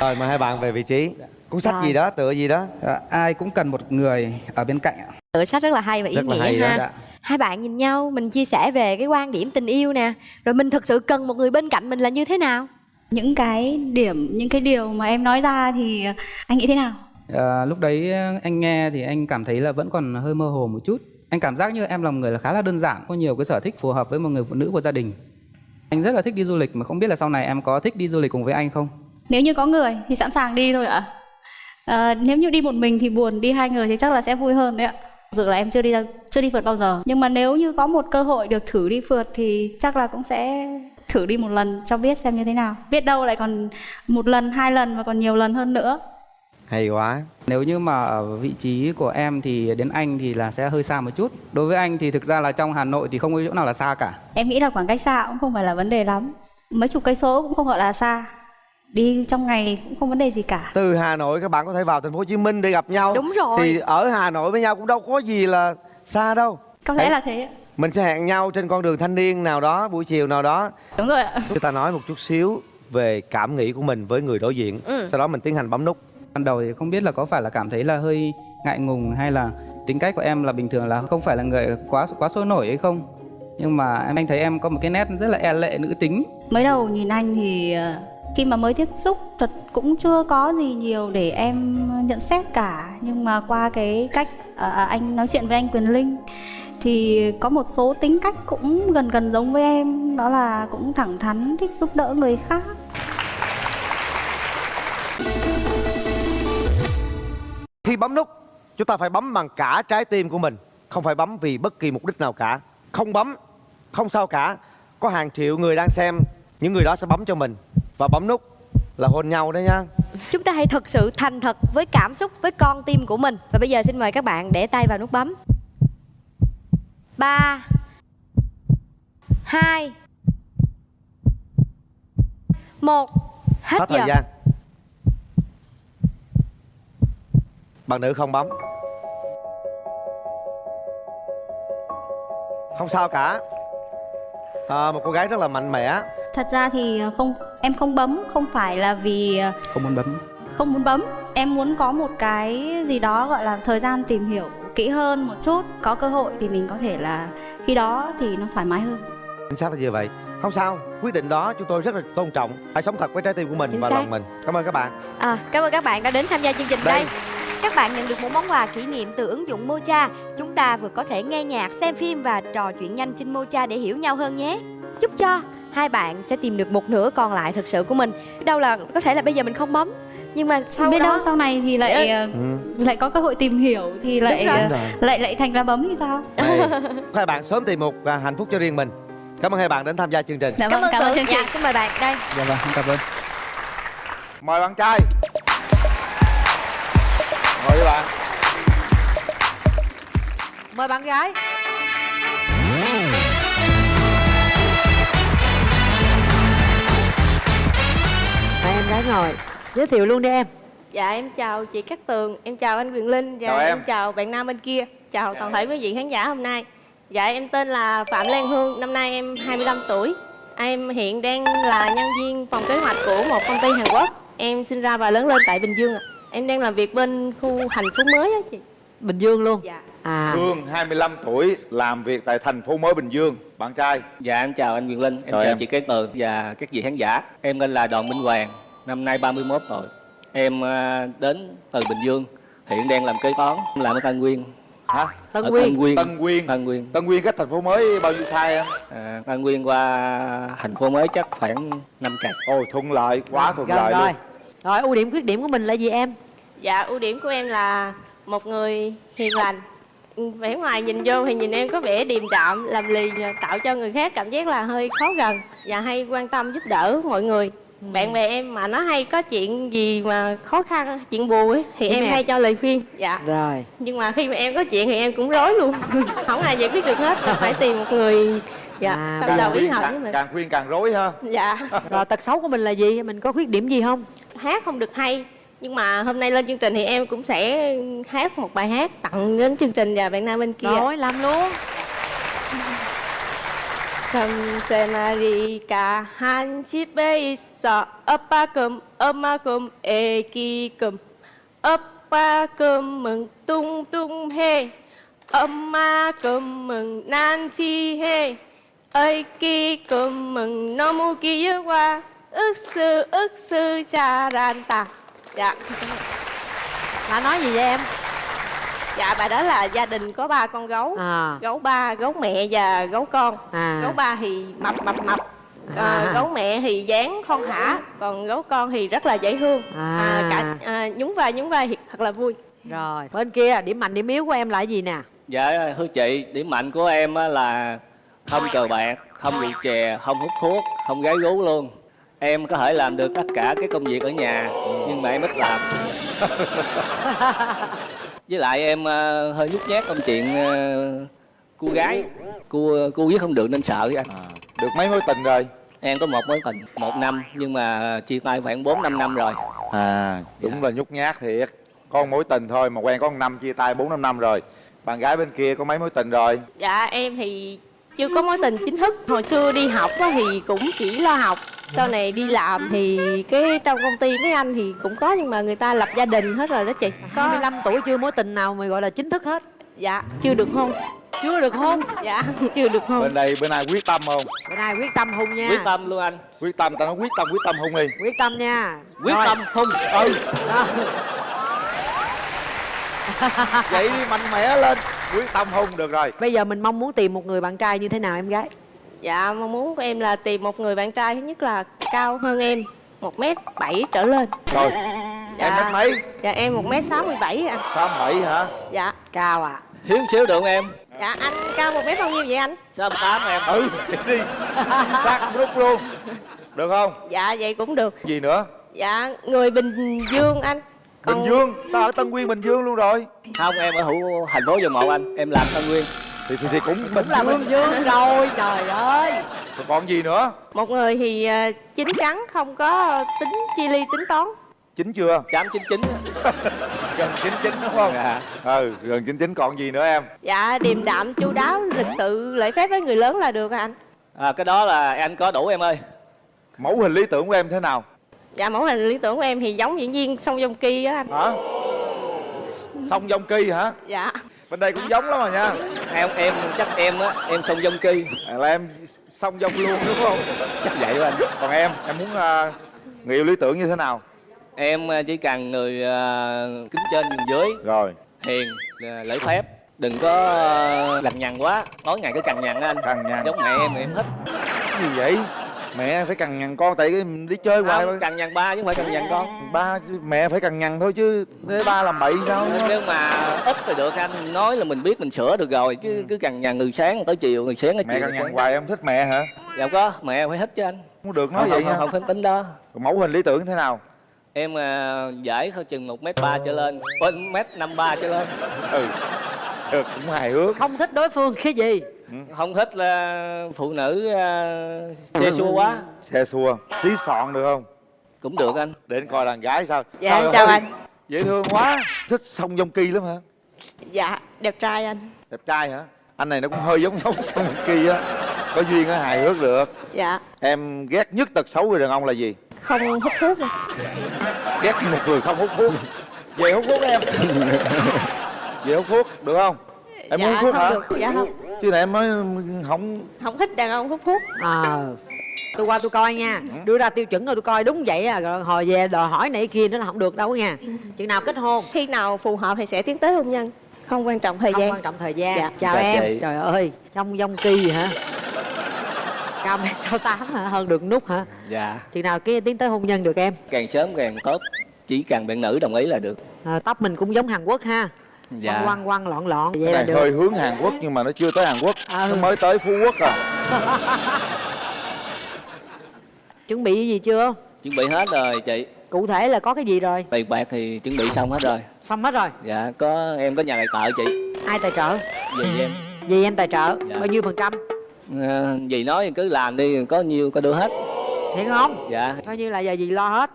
Rồi mời hai bạn về vị trí. Cuốn sách Rồi. gì đó tựa gì đó? À, ai cũng cần một người ở bên cạnh ạ. Tựa sách rất là hay và ý Rất là nghĩa hay đó. ha. Dạ. Hai bạn nhìn nhau mình chia sẻ về cái quan điểm tình yêu nè. Rồi mình thực sự cần một người bên cạnh mình là như thế nào? Những cái điểm những cái điều mà em nói ra thì anh nghĩ thế nào? À, lúc đấy anh nghe thì anh cảm thấy là vẫn còn hơi mơ hồ một chút. Anh cảm giác như em là một người là khá là đơn giản có nhiều cái sở thích phù hợp với một người phụ nữ của gia đình. Anh rất là thích đi du lịch mà không biết là sau này em có thích đi du lịch cùng với anh không? Nếu như có người thì sẵn sàng đi thôi ạ. À, nếu như đi một mình thì buồn đi hai người thì chắc là sẽ vui hơn đấy ạ Sự là em chưa đi ra chưa đi phượt bao giờ. Nhưng mà nếu như có một cơ hội được thử đi phượt thì chắc là cũng sẽ thử đi một lần cho biết xem như thế nào. Biết đâu lại còn một lần hai lần và còn nhiều lần hơn nữa. Hay quá. Nếu như mà ở vị trí của em thì đến anh thì là sẽ hơi xa một chút. Đối với anh thì thực ra là trong Hà Nội thì không có chỗ nào là xa cả. em nghĩ là khoảng cách xa cũng không phải là vấn đề lắm. Mấy chục cây số cũng không gọi là xa đi trong ngày cũng không vấn đề gì cả từ hà nội các bạn có thể vào thành phố hồ chí minh để gặp nhau Đúng rồi. thì ở hà nội với nhau cũng đâu có gì là xa đâu có lẽ Đấy. là thế ạ. mình sẽ hẹn nhau trên con đường thanh niên nào đó buổi chiều nào đó đúng rồi ạ chúng ta nói một chút xíu về cảm nghĩ của mình với người đối diện Ừ. sau đó mình tiến hành bấm nút Ban đầu thì không biết là có phải là cảm thấy là hơi ngại ngùng hay là tính cách của em là bình thường là không phải là người quá quá sôi nổi hay không. Nhưng mà em anh thấy em có một cái nét rất là e lệ nữ tính. mới đầu nhìn anh thì ờ, khi mà mới tiếp xúc thật cũng chưa có gì nhiều để em nhận xét cả. Nhưng mà qua cái cách à, à, anh nói chuyện với anh Quyền Linh thì có một số tính cách cũng gần gần giống với em. Đó là cũng thẳng thắn thích giúp đỡ người khác. Khi bấm nút chúng ta phải bấm bằng cả trái tim của mình. Không phải bấm vì bất kỳ mục đích nào cả. Không bấm không sao cả. Có hàng triệu người đang xem những người đó sẽ bấm cho mình và bấm nút là hôn nhau đấy nhá chúng ta hãy thật sự thành thật với cảm xúc với con tim của mình. Và bây giờ xin mời các bạn để tay vào nút bấm. Ba hai một. Hết, hết thời giờ. gian. Bạn nữ không bấm. Không sao cả. À, một cô gái rất là mạnh mẽ. Thật ra thì không em không bấm không phải là vì ờ, Không muốn bấm. không muốn bấm em muốn có một cái gì đó gọi là thời gian tìm hiểu kỹ hơn một chút có cơ hội thì mình có thể là khi đó thì nó thoải mái hơn chính xác là như vậy không sao quyết định đó chúng tôi rất là tôn trọng hãy sống thật với trái tim của mình Chính và xác. lòng mình cảm ơn các bạn À, cảm ơn các bạn đã đến tham gia chương trình Đây. đây. Các bạn nhận được một món quà kỷ niệm từ ứng dụng Mocha. Chúng ta vừa có thể nghe nhạc, xem phim và trò chuyện nhanh trên Mocha để hiểu nhau hơn nhé. Chúc cho hai bạn sẽ tìm được một nửa còn lại thật sự của mình. Đâu là có thể là bây giờ mình không bấm, nhưng mà sau biết đó đâu sau này thì lại ờ, lại có cơ hội tìm hiểu thì lại rồi. ờ, Đúng rồi. lại lại thành ra bấm thì sao? Này, hai bạn sớm tìm một hạnh phúc cho riêng mình. Cảm ơn hai bạn đến tham gia chương trình. Dạ cảm vâng ơn cảm ơn chương trình. Dạ xin mời bạn đây. Dạ vâng cảm ơn. Mời bạn trai. Mời bạn. Mời bạn gái gái ngồi giới thiệu luôn đi em Dạ em chào chị Cát Tường, em chào anh Quyền Linh và Chào em. em chào bạn nam bên kia. Chào toàn thể quý vị khán giả hôm nay. Dạ em tên là Phạm Lan Hương, năm nay em 25 tuổi. Em hiện đang là nhân viên phòng kế hoạch của một công ty Hàn Quốc. Em sinh ra và lớn lên tại Bình Dương ạ. Em đang làm việc bên khu thành phố mới á chị. bình dương luôn Dạ. à Hương 25 tuổi làm việc tại thành phố mới Bình Dương bạn trai Dạ em chào anh Quyền Linh, em Chào chào em. chị Cát Tường và các vị khán giả. Em tên là Đoàn Minh Hoàng, năm nay 31 tuổi. Em à, đến từ Bình Dương, hiện đang làm kế toán, làm ở Tân Nguyên. hả tân nguyên Tân Nguyên. Tân Nguyên Tân Nguyên. Tân Nguyên cách thành phố mới bao nhiêu xa em À, Tân Nguyên qua thành phố mới chắc khoảng 5 cạch. ôi thuận lợi quá thuận gần lợi rồi luôn rồi ưu điểm khuyết điểm của mình là gì em Dạ ưu điểm của em là một người hiền lành. Vẻ ngoài nhìn vô thì nhìn em có vẻ điềm đạm, làm lì tạo cho người khác cảm giác là hơi khó gần và hay quan tâm giúp đỡ mọi người. Bạn bè em mà nó hay có chuyện gì mà khó khăn, chuyện buồn ấy thì Đúng em nè. hay cho lời khuyên. Dạ. rồi Nhưng mà khi mà em có chuyện thì em cũng rối luôn. Không ai giải quyết được hết, phải tìm một người dạ À, tâm càng đầu ý khuyên hợp với càng, mình. càng khuyên càng rối ha Dạ. rồi tật xấu của mình là gì mình có khuyết điểm gì không hát không được hay nhưng mà hôm nay lên chương trình thì em cũng sẽ hát một bài hát tặng đến chương trình và bạn nam bên kia rồi làm luôn 감사마리가 한 집에 있어 오빠금 엄마금 애기금 오빠금은 뚱뚱해 엄마금은 난지해 애기금은 너무 귀여워 윽스 윽스 잘한다 dạ là nói gì vậy em Dạ bài đó là gia đình có ba con gấu. À. Gấu ba gấu mẹ và gấu con. À. Gấu ba thì mập mập mập. À. à, gấu mẹ thì dáng thon thả còn gấu con thì rất là dễ thương. À. à, cả à, nhún vai nhún vai thì thật là vui. Rồi bên kia điểm mạnh điểm yếu của em là gì nè? Dạ thưa chị, điểm mạnh của em á là không cờ bạc, không rượu chè, không hút thuốc, không gái gú luôn. Em có thể làm được tất cả cái công việc ở nhà nhưng mà em ít làm. Với lại em ờ, hơi nhút nhát trong chuyện ờ, cu gái, cu cu với không được nên sợ anh. à, được mấy mối tình rồi? Em có một mối tình một năm nhưng mà chia tay khoảng 4 5 năm rồi. à đúng là nhút nhát thiệt. Có một mối tình thôi mà quen có một năm chia tay bốn năm năm rồi. Bạn gái bên kia có mấy mối tình rồi? Dạ em thì chưa có mối tình chính thức. Hồi xưa đi học á thì cũng chỉ lo học. Sau này đi làm thì cái trong công ty mấy anh thì cũng có nhưng mà người ta lập gia đình hết rồi đó chị. Có 25 tuổi chưa mối tình nào mà gọi là chính thức hết? Dạ chưa được hôn. Chưa được hôn? Dạ chưa được hôn. Bên đây bên này quyết tâm không? Bữa nay quyết tâm hôn nha? Quyết tâm luôn anh. quyết tâm tao nói quyết tâm quyết tâm hôn đi. Quyết tâm nha. Quyết Rồi. tâm không. ừ. Rồi. vậy đi mạnh mẽ lên quyết tâm hôn được rồi bây giờ mình mong muốn tìm một người bạn trai như thế nào em gái Dạ, mong muốn của em là tìm một người bạn trai thứ nhất là cao hơn em một mét bảy trở lên. rồi Dạ. em mét mấy Dạ em một mét sáu mươi bảy anh. sáu bảy hả Dạ. cao à Hiếu xíu được không em. Dạ anh cao một mét bao nhiêu vậy anh? Sáu tám em. ừ đi sát rút luôn được không Dạ vậy cũng được. gì nữa Dạ người Bình Dương anh. Bình dương tao ở tân nguyên bình dương luôn rồi Không em ở hữu thành phố Dầu Một anh. Em làm Tân Nguyên. thì thì, thì cũng bình là bình dương dương rồi trời ơi Rồi còn gì nữa Một người thì ờ, chín chắn không có tính chi ly tính toán. chín chưa Chám chín chín. gần chín chín đúng không Dạ. ừ gần chín chín còn gì nữa em Dạ điềm đạm chu đáo lịch sự lễ phép với người lớn là được anh. À, cái đó là anh có đủ em ơi. mẫu hình lý tưởng của em thế nào Dạ mẫu hình lý tưởng của em thì giống diễn viên song dông ki á anh. hả song dông kỳ hả Dạ. bên đây cũng giống lắm mà nha Em em chắc em á, em song dông kỳ. à, là em song dông luôn đúng không Chắc vậy đó anh. còn em em muốn uh, người yêu lý tưởng như thế nào Em à, chỉ cần người à, kính trên nhường dưới, rồi hiền, à, lễ phép. Đừng có à, lằng nhằng quá, tối ngày cứ cằn nhằn á anh. cằn nhằn Giống mẹ em thì em thích. gì vậy mẹ phải cằn nhằn con tại cái đi chơi hoài không cằn nhằn ba chứ không phải cằn nhằn con. Ba mẹ phải cằn nhằn thôi chứ để ba làm bậy sao? Nếu mà ít thì được anh nói là mình biết mình sửa được rồi chứ cứ cằn nhằn từ sáng tới chiều từ sáng tới mẹ chiều. cằn nhằn hoài em thích mẹ hả? Dạ có mẹ phải thích chứ anh. Không được nói không, vậy không, không, không tính đó. Còn mẫu hình lý tưởng thế nào? Em à, giải hơi chừng một m ba trở lên. Một mét năm ba trở lên. Ừ được cũng hài hước. Không thích đối phương cái gì không thích là phụ nữ uh, xe xua quá. Xe xua xí sọn được không? Cũng được anh. Để anh coi đàn gái sao. Dạ, Trời chào ơi, anh. dễ thương quá. Thích song dông kỳ lắm hả? Dạ, đẹp trai anh. đẹp trai hả? Anh này nó cũng hơi giống giống song dông kỳ á. Có duyên á hài hước được. Dạ, em ghét nhất tật xấu người đàn ông là gì? Không hút thuốc rồi. ghét một người không hút thuốc. Về hút thuốc em. Về hút thuốc được không? Em Dạ, muốn hút thuốc hả? được, dạ không. Chứ này em nói không Không thích đàn ông hút thuốc. ờ. Tôi qua tôi coi nha. Đưa ra tiêu chuẩn rồi tôi coi đúng vậy à. Rồi hồi về đòi hỏi này kia nữa là không được đâu nha. Chừng nào kết hôn? Khi nào phù hợp thì sẽ tiến tới hôn nhân. Không quan trọng thời không gian. quan trọng thời gian. Dạ. chào Chào em. Chị. trời ơi trong dông kỳ hả? Cao mét sáu tám hả? Hơn được nút hả? Dạ. Chừng nào kia tiến tới hôn nhân được em? Càng sớm càng tốt. Chỉ cần bạn nữ đồng ý là được. À, tóc mình cũng giống hàn quốc ha dạ. Quăng quăng quăng lọn lọn vậy cái là này được. hơi hướng Hàn Quốc nhưng mà nó chưa tới Hàn Quốc. Ừ. nó mới tới Phú Quốc à. Chuẩn bị gì chưa? Chuẩn bị hết rồi chị. Cụ thể là có cái gì rồi? Tiền bạc thì chuẩn bị xong hết rồi. Xong hết rồi? Dạ có em có nhà tài trợ chị. Ai tài trợ? Về em. Gì em tài trợ? Dạ. bao nhiêu phần trăm? À, dì nói cứ làm đi có nhiêu có đưa hết. Thiệt không? Dạ. Coi như là giờ gì lo hết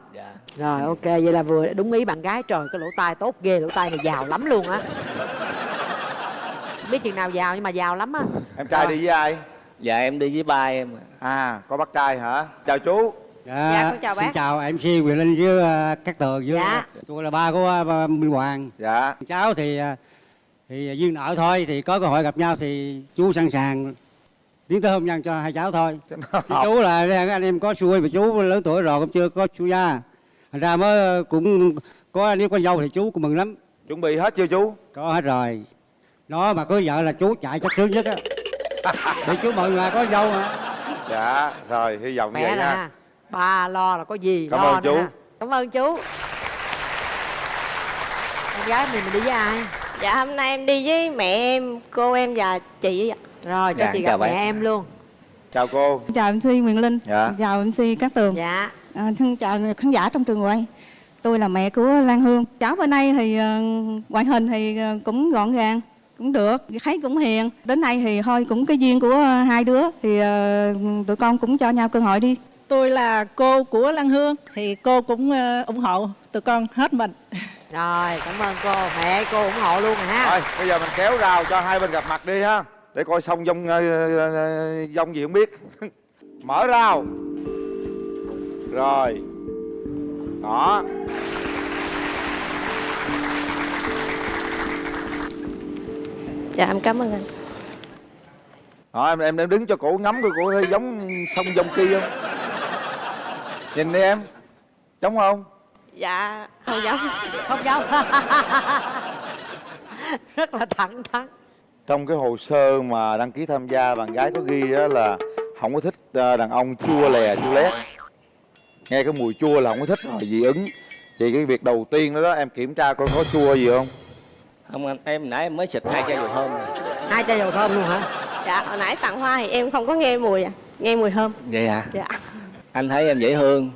rồi ok vậy là vừa đúng ý bạn gái. Trời cái lỗ tai tốt ghê lỗ tai này giàu lắm luôn á. Biết chừng nào giàu nhưng mà giàu lắm á. Em trai đi với ai? Dạ em đi với ba em. À có bác trai hả? Chào chú. Dạ, Dạ, con chào xin bác. chào MC Quyền Linh với uh, các tường với Dạ. tôi là ba của uh, Minh Hoàng. dạ. Cháu thì uh, thì duyên nợ thôi thì có cơ hội gặp nhau thì chú sẵn sàng tiến tới hôn nhân cho hai cháu thôi. Chứ chú là anh em có xuôi mà chú lớn tuổi rồi cũng chưa có xuôi gia. Ra mới cũng có nếu có dâu thì chú cũng mừng lắm. chuẩn bị hết chưa chú Có hết rồi. Nó mà có vợ là chú chạy chắc trước nhất á. Để chú mừng là có dâu mà. dạ rồi hy vọng mẹ vậy nha ha ba lo là có gì Cảm lo ơn chú. ha. cảm ơn chú em gái mình mình đi với ai Dạ, hôm nay em đi với mẹ em, cô em và chị ạ. rồi cho Dạ, chị gặp mẹ em luôn chào cô Chào MC Nguyễn Linh, Dạ. chào MC Cát Tường, dạ à, xin chào khán giả trong trường quay. Tôi là mẹ của Lan Hương. Cháu bên đây thì ờ, ngoại hình thì ờ, cũng gọn gàng, cũng được, thấy cũng hiền. Đến nay thì thôi cũng cái duyên của hai đứa thì ờ, tụi con cũng cho nhau cơ hội đi. Tôi là cô của Lan Hương thì cô cũng ờ, ủng hộ tụi con hết mình. rồi cảm ơn cô mẹ cô ủng hộ luôn rồi ha thôi bây giờ mình kéo rào cho hai bên gặp mặt đi ha để coi xong dông ờ, ờ, dông gì không biết mở rào rồi. Đó. Dạ, em cảm ơn anh. Đó, em, em em đứng cho cổ ngắm coi cổ thấy giống sông dông kia không? Nhìn đi em. Giống không? Dạ, không giống. không giống. Rất là thẳng thắn. Trong cái hồ sơ mà đăng ký tham gia bạn gái có ghi đó là không có thích ờ, đàn ông chua lè chua lét nghe cái mùi chua là không có thích rồi dị ứng vậy cái việc đầu tiên đó, đó em kiểm tra coi có chua gì không không anh em nãy em mới xịt hai chai dầu thơm rồi. hai chai dầu thơm luôn hả Dạ, hồi nãy tặng hoa thì em không có nghe mùi à, nghe mùi thơm. vậy à Dạ. anh thấy em dễ thương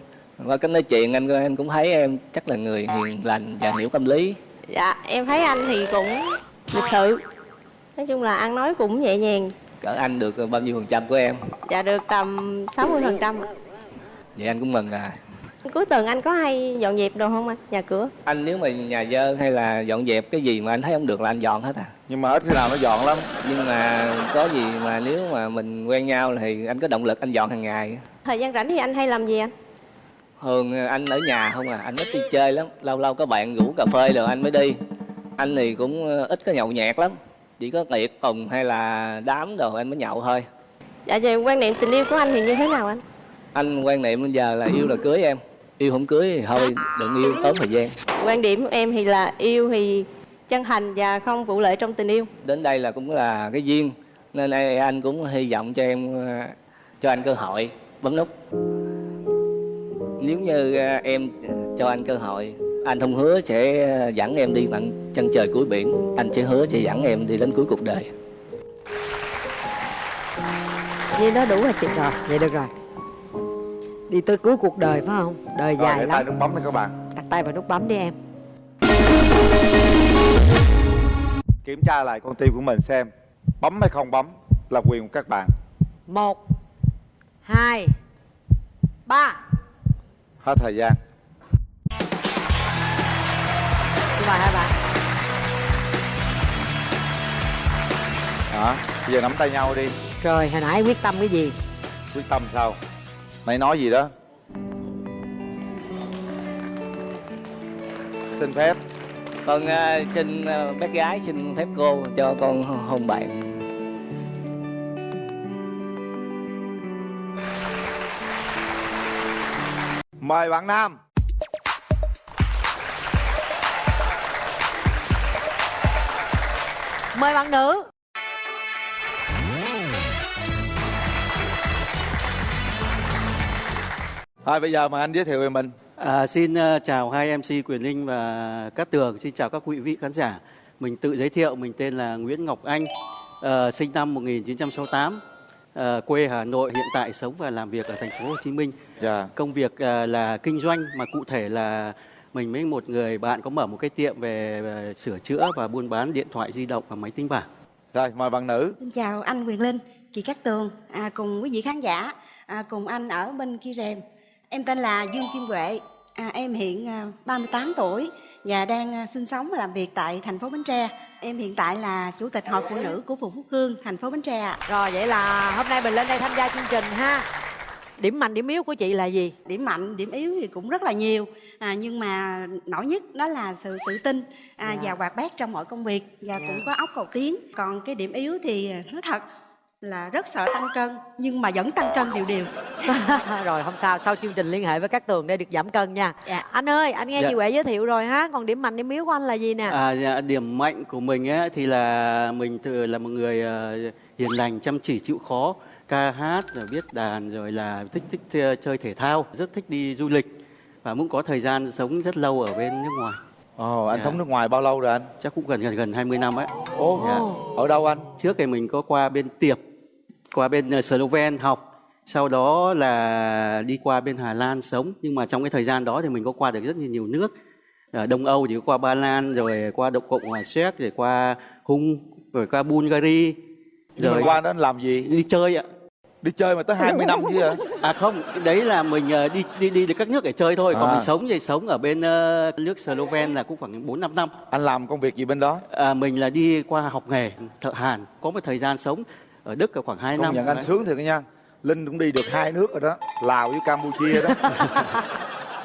qua cách nói chuyện anh em cũng thấy em chắc là người hiền lành và hiểu tâm lý Dạ, em thấy anh thì cũng lịch sự. Nói chung là ăn nói cũng nhẹ nhàng. cỡ anh được bao nhiêu phần trăm của em Dạ được tầm 60 phần trăm. Vậy anh cũng mừng à Cuối tuần anh có hay dọn dẹp đồ không anh? Nhà cửa? anh nếu mà nhà dơ hay là dọn dẹp cái gì mà anh thấy không được là anh dọn hết à nhưng mà ít khi nào nó dọn lắm nhưng mà có gì mà nếu mà mình quen nhau thì anh có động lực anh dọn hàng ngày Thời gian rảnh thì anh hay làm gì anh? thường anh ở nhà không à anh ít đi chơi lắm lâu lâu có bạn rủ cà phê rồi anh mới đi anh thì cũng ít có nhậu nhẹt lắm chỉ có tiệc tùng hay là đám đồ anh mới nhậu thôi Dạ về quan niệm tình yêu của anh thì như thế nào anh? Anh quan niệm bây giờ là yêu là cưới em. Yêu không cưới thì thôi đừng yêu tốn thời gian. Quan điểm của em thì là yêu thì chân thành và không vụ lợi trong tình yêu. đến đây là cũng là cái duyên nên anh cũng hy vọng cho em ờ, cho anh cơ hội bấm nút. Nếu như à, em cho anh cơ hội anh không hứa sẽ à, dẫn em đi bằng chân trời cuối biển. Anh sẽ hứa sẽ dẫn em đi đến cuối cuộc đời. Như đó đủ rồi chị rồi Vậy được rồi Đi tới cuối cuộc đời phải không? Đời Rồi, dài để tay lắm. nút bấm đi các bạn. Đặt tay vào nút bấm đi em. Kiểm tra lại con tim của mình xem Bấm hay không bấm là quyền của các bạn. Một Hai Ba. Hết thời gian. Xin mời hai bạn. Đó, bây giờ nắm tay nhau đi. Rồi hồi nãy quyết tâm cái gì? Quyết tâm sao Nãy nói gì đó? Xin phép. Con à, xin à, bé gái xin phép cô cho con hôn bạn. Mời bạn Nam. Mời bạn nữ Thôi bây giờ mời anh giới thiệu về mình À, xin ờ, chào hai MC Quyền Linh và Cát Tường, xin chào các quý vị khán giả. Mình tự giới thiệu, mình tên là Nguyễn Ngọc Anh, ờ, sinh năm 1968, ờ, quê Hà Nội, hiện tại sống và làm việc ở thành phố Hồ Chí Minh. Dạ. Công việc ờ, là kinh doanh mà cụ thể là mình với một người bạn có mở một cái tiệm về, về sửa chữa và buôn bán điện thoại di động và máy tính bảng. Rồi mời bạn nữ Xin chào anh Quyền Linh, chị Cát Tường, à, cùng quý vị khán giả, à, cùng anh ở bên kia rèm. Em tên là Dương Kim Huệ, à, em hiện à, 38 tuổi và đang à, sinh sống và làm việc tại thành phố Bến Tre. Em hiện tại là chủ tịch hội phụ nữ của phường Phúc Hương, thành phố Bến Tre. ạ. Rồi vậy là hôm nay mình lên đây tham gia chương trình ha Điểm mạnh điểm yếu của chị là gì Điểm mạnh, điểm yếu thì cũng rất là nhiều, à, nhưng mà nổi nhất đó là sự tự tin à, Dạ. và hoạt bát trong mọi công việc và Dạ. cũng có óc cầu tiến. Còn cái điểm yếu thì à, nói thật là rất sợ tăng cân nhưng mà vẫn tăng cân đều đều. Rồi không sao Sau chương trình liên hệ với các tường để được giảm cân nha Anh ơi anh nghe Dạ. chị Huệ giới thiệu rồi ha Còn điểm mạnh điểm yếu của anh là gì nè À, dạ, điểm mạnh của mình ấy, thì là mình từ là một người ờ, hiền lành, chăm chỉ, chịu khó, ca hát, rồi viết đàn, rồi là thích thích chơi thể thao, rất thích đi du lịch và cũng có thời gian sống rất lâu ở bên nước ngoài. Ồ, anh Dạ. sống nước ngoài bao lâu rồi anh? Chắc cũng gần gần gần 20 năm ấy. Ồ, Dạ. ở đâu anh? Trước thì mình có qua bên Tiệp, qua bên ờ, Sloven học, sau đó là đi qua bên Hà Lan sống. Nhưng mà trong cái thời gian đó thì mình có qua được rất nhiều, nước. Ở Đông Âu thì qua Ba Lan, rồi qua Cộng cộng hòa Séc, rồi qua Hung, rồi qua Bulgaria. Mà qua đó anh làm gì? Đi chơi ạ. Đi chơi mà tới 20 năm chứ hả? À không, đấy là mình ờ, đi đi đi được các nước để chơi thôi. Còn À. mình sống thì sống ở bên ờ, nước Sloven là cũng khoảng 4 5 năm. Anh làm công việc gì bên đó? À, mình là đi qua học nghề thợ hàn, có một thời gian sống ở Đức ở khoảng 2 Công năm. nhận anh Đấy. sướng thiệt nha Linh cũng đi được hai nước rồi đó Lào với Campuchia đó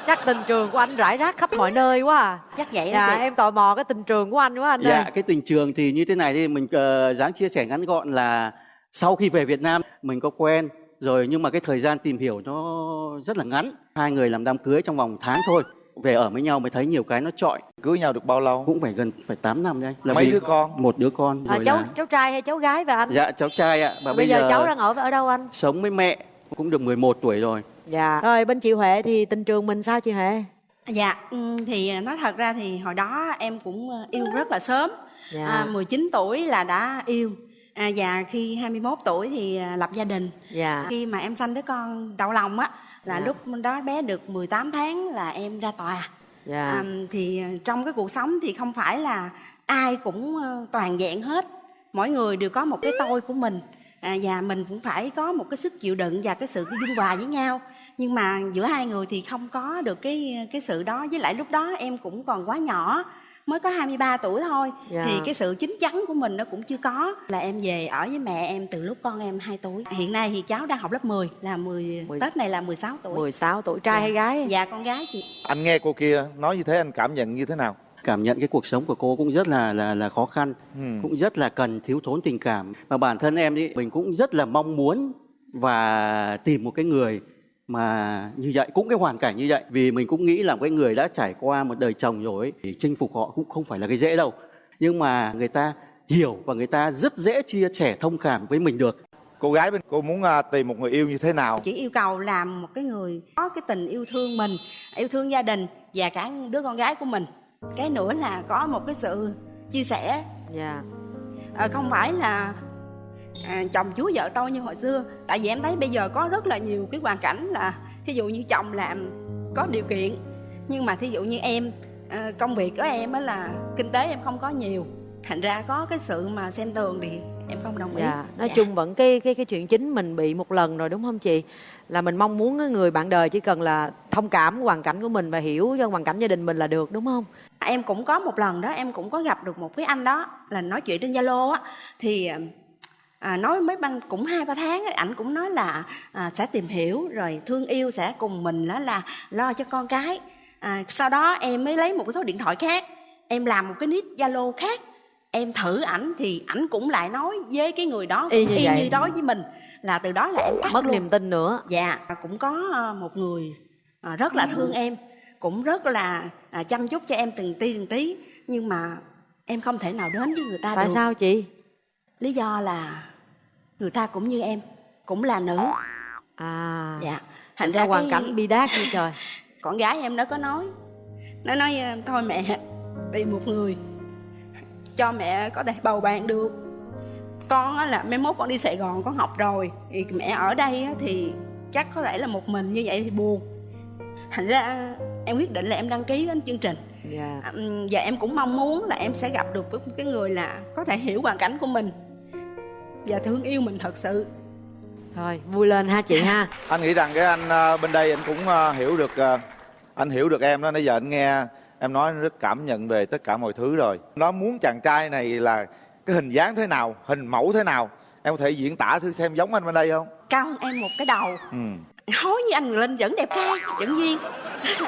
Chắc tình trường của anh rải rác khắp mọi nơi quá à Chắc vậy đó Dạ chị. em tò mò cái tình trường của anh quá anh Dạ, ơi cái tình trường thì như thế này thì mình uh, dáng chia sẻ ngắn gọn là sau khi về Việt Nam mình có quen rồi nhưng mà cái thời gian tìm hiểu nó rất là ngắn. Hai người làm đám cưới trong vòng tháng thôi. Về ở với nhau mới thấy nhiều cái nó trọi. Cưới nhau được bao lâu? Cũng phải gần phải 8 năm đấy. Là Mấy đứa con? Một đứa con. à, cháu là- cháu trai hay cháu gái vậy anh Dạ cháu trai ạ. Và bây, giờ, cháu đang ở ở đâu anh sống với mẹ cũng được 11 tuổi rồi. dạ rồi bên chị Huệ thì tình trường mình sao chị Huệ Dạ, ừ, thì nói thật ra thì hồi đó em cũng ờ, yêu rất là sớm. Dạ. À, 19 tuổi là đã yêu. À, và khi 21 tuổi thì à, lập gia đình. Dạ. Khi mà em sanh đứa con đậu lòng á là Dạ. lúc đó bé được 18 tháng là em ra tòa. Dạ. À, thì ờ, trong cái cuộc sống thì không phải là ai cũng toàn vẹn hết. Mỗi người đều có một cái tôi của mình. À, và mình cũng phải có một cái sức chịu đựng và cái sự dung hòa với nhau nhưng mà giữa hai người thì không có được cái cái sự đó với lại lúc đó em cũng còn quá nhỏ mới có 23 tuổi thôi. Dạ. thì cái sự chín chắn của mình nó cũng chưa có. Là em về ở với mẹ em từ lúc con em 2 tuổi. Hiện nay thì cháu đang học lớp 10 là 10, Tết này là 16 tuổi. 16 tuổi. Trai hay gái? Dạ con gái chị. Anh nghe cô kia nói như thế anh cảm nhận như thế nào? cảm nhận cái cuộc sống của cô cũng rất là là là khó khăn Ừ. cũng rất là cần thiếu thốn tình cảm. Và bản thân em đi mình cũng rất là mong muốn và tìm một cái người mà như vậy cũng cái hoàn cảnh như vậy vì mình cũng nghĩ là cái người đã trải qua một đời chồng rồi ấy, thì chinh phục họ cũng không phải là cái dễ đâu. Nhưng mà người ta hiểu và người ta rất dễ chia sẻ thông cảm với mình được. Cô gái bên cô muốn à, tìm một người yêu như thế nào? Chỉ yêu cầu làm một cái người có cái tình yêu thương mình yêu thương gia đình và cả đứa con gái của mình. Cái nữa là có một cái sự chia sẻ. Dạ. À, không phải là à, chồng chúa vợ tôi như hồi xưa tại vì em thấy bây giờ có rất là nhiều cái hoàn cảnh là ví dụ như chồng làm có điều kiện nhưng mà thí dụ như em à, công việc của em á là kinh tế em không có nhiều thành ra có cái sự mà xem tường thì em không đồng ý Dạ, nói Dạ. chung vẫn cái cái cái chuyện chính mình bị một lần rồi đúng không chị? Là mình mong muốn người bạn đời chỉ cần là thông cảm hoàn cảnh của mình và hiểu cho hoàn cảnh gia đình mình là được đúng không? em cũng có một lần đó em cũng có gặp được một cái anh đó là nói chuyện trên zalo á thì à, nói mấy băng cũng hai ba tháng ấy, ảnh cũng nói là à, sẽ tìm hiểu rồi thương yêu sẽ cùng mình đó là lo cho con cái à, sau đó em mới lấy một số điện thoại khác em làm một cái nick zalo khác em thử ảnh thì ảnh cũng lại nói với cái người đó Y như y vậy. như đó với mình là từ đó là em cắt Mất luôn. niềm tin nữa. dạ cũng có à, một người à, rất là thương em cũng rất là à, chăm chút cho em từng tí từng tí nhưng mà em không thể nào đến với người ta Tại được sao chị? lý do là người ta cũng như em cũng là nữ À. dạ Thành ra hoàn cảnh bi đát như trời. con gái em nó có nói nó nói ờ, thôi mẹ tìm một người cho mẹ có thể bầu bạn được con á là mai mốt con đi sài gòn con học rồi thì mẹ ở đây á thì chắc có thể là một mình như vậy thì buồn thành ra em quyết định là em đăng ký đến chương trình Dạ. À, ừm, và em cũng mong muốn là em sẽ gặp được với một cái người là có thể hiểu hoàn cảnh của mình và thương yêu mình thật sự. Thôi, vui lên ha chị ha. anh nghĩ rằng cái anh à, bên đây anh cũng à, hiểu được à, anh hiểu được em đó. Nãy giờ anh nghe em nói anh rất cảm nhận về tất cả mọi thứ rồi. Nó muốn chàng trai này là cái hình dáng thế nào hình mẫu thế nào? Em có thể diễn tả thử xem giống anh bên đây không? Cao hơn em một cái đầu. Ừ. hối như anh Linh vẫn đẹp trai vẫn duyên.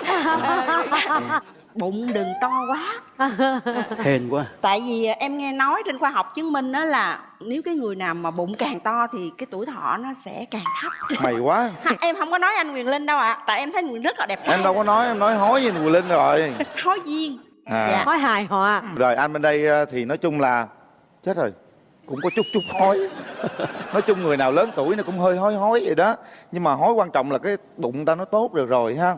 Ờ, bụng đừng to quá. Hên quá. Tại vì em nghe nói trên khoa học chứng minh đó là nếu cái người nào mà bụng càng to thì cái tuổi thọ nó sẽ càng thấp. Mày quá. Em không có nói anh Quyền Linh đâu ạ. Tại em thấy anh Quyền rất là đẹp em đâu có nói em nói hối với Quỳ Linh rồi. Hối duyên. À. Dạ. Nói hài hòa. rồi anh bên đây à, thì nói chung là chết rồi. Cũng có chút chút hối. Nói chung người nào lớn tuổi nó cũng hơi hối hối vậy đó. Nhưng mà hối quan trọng là cái bụng ta nó tốt được rồi ha.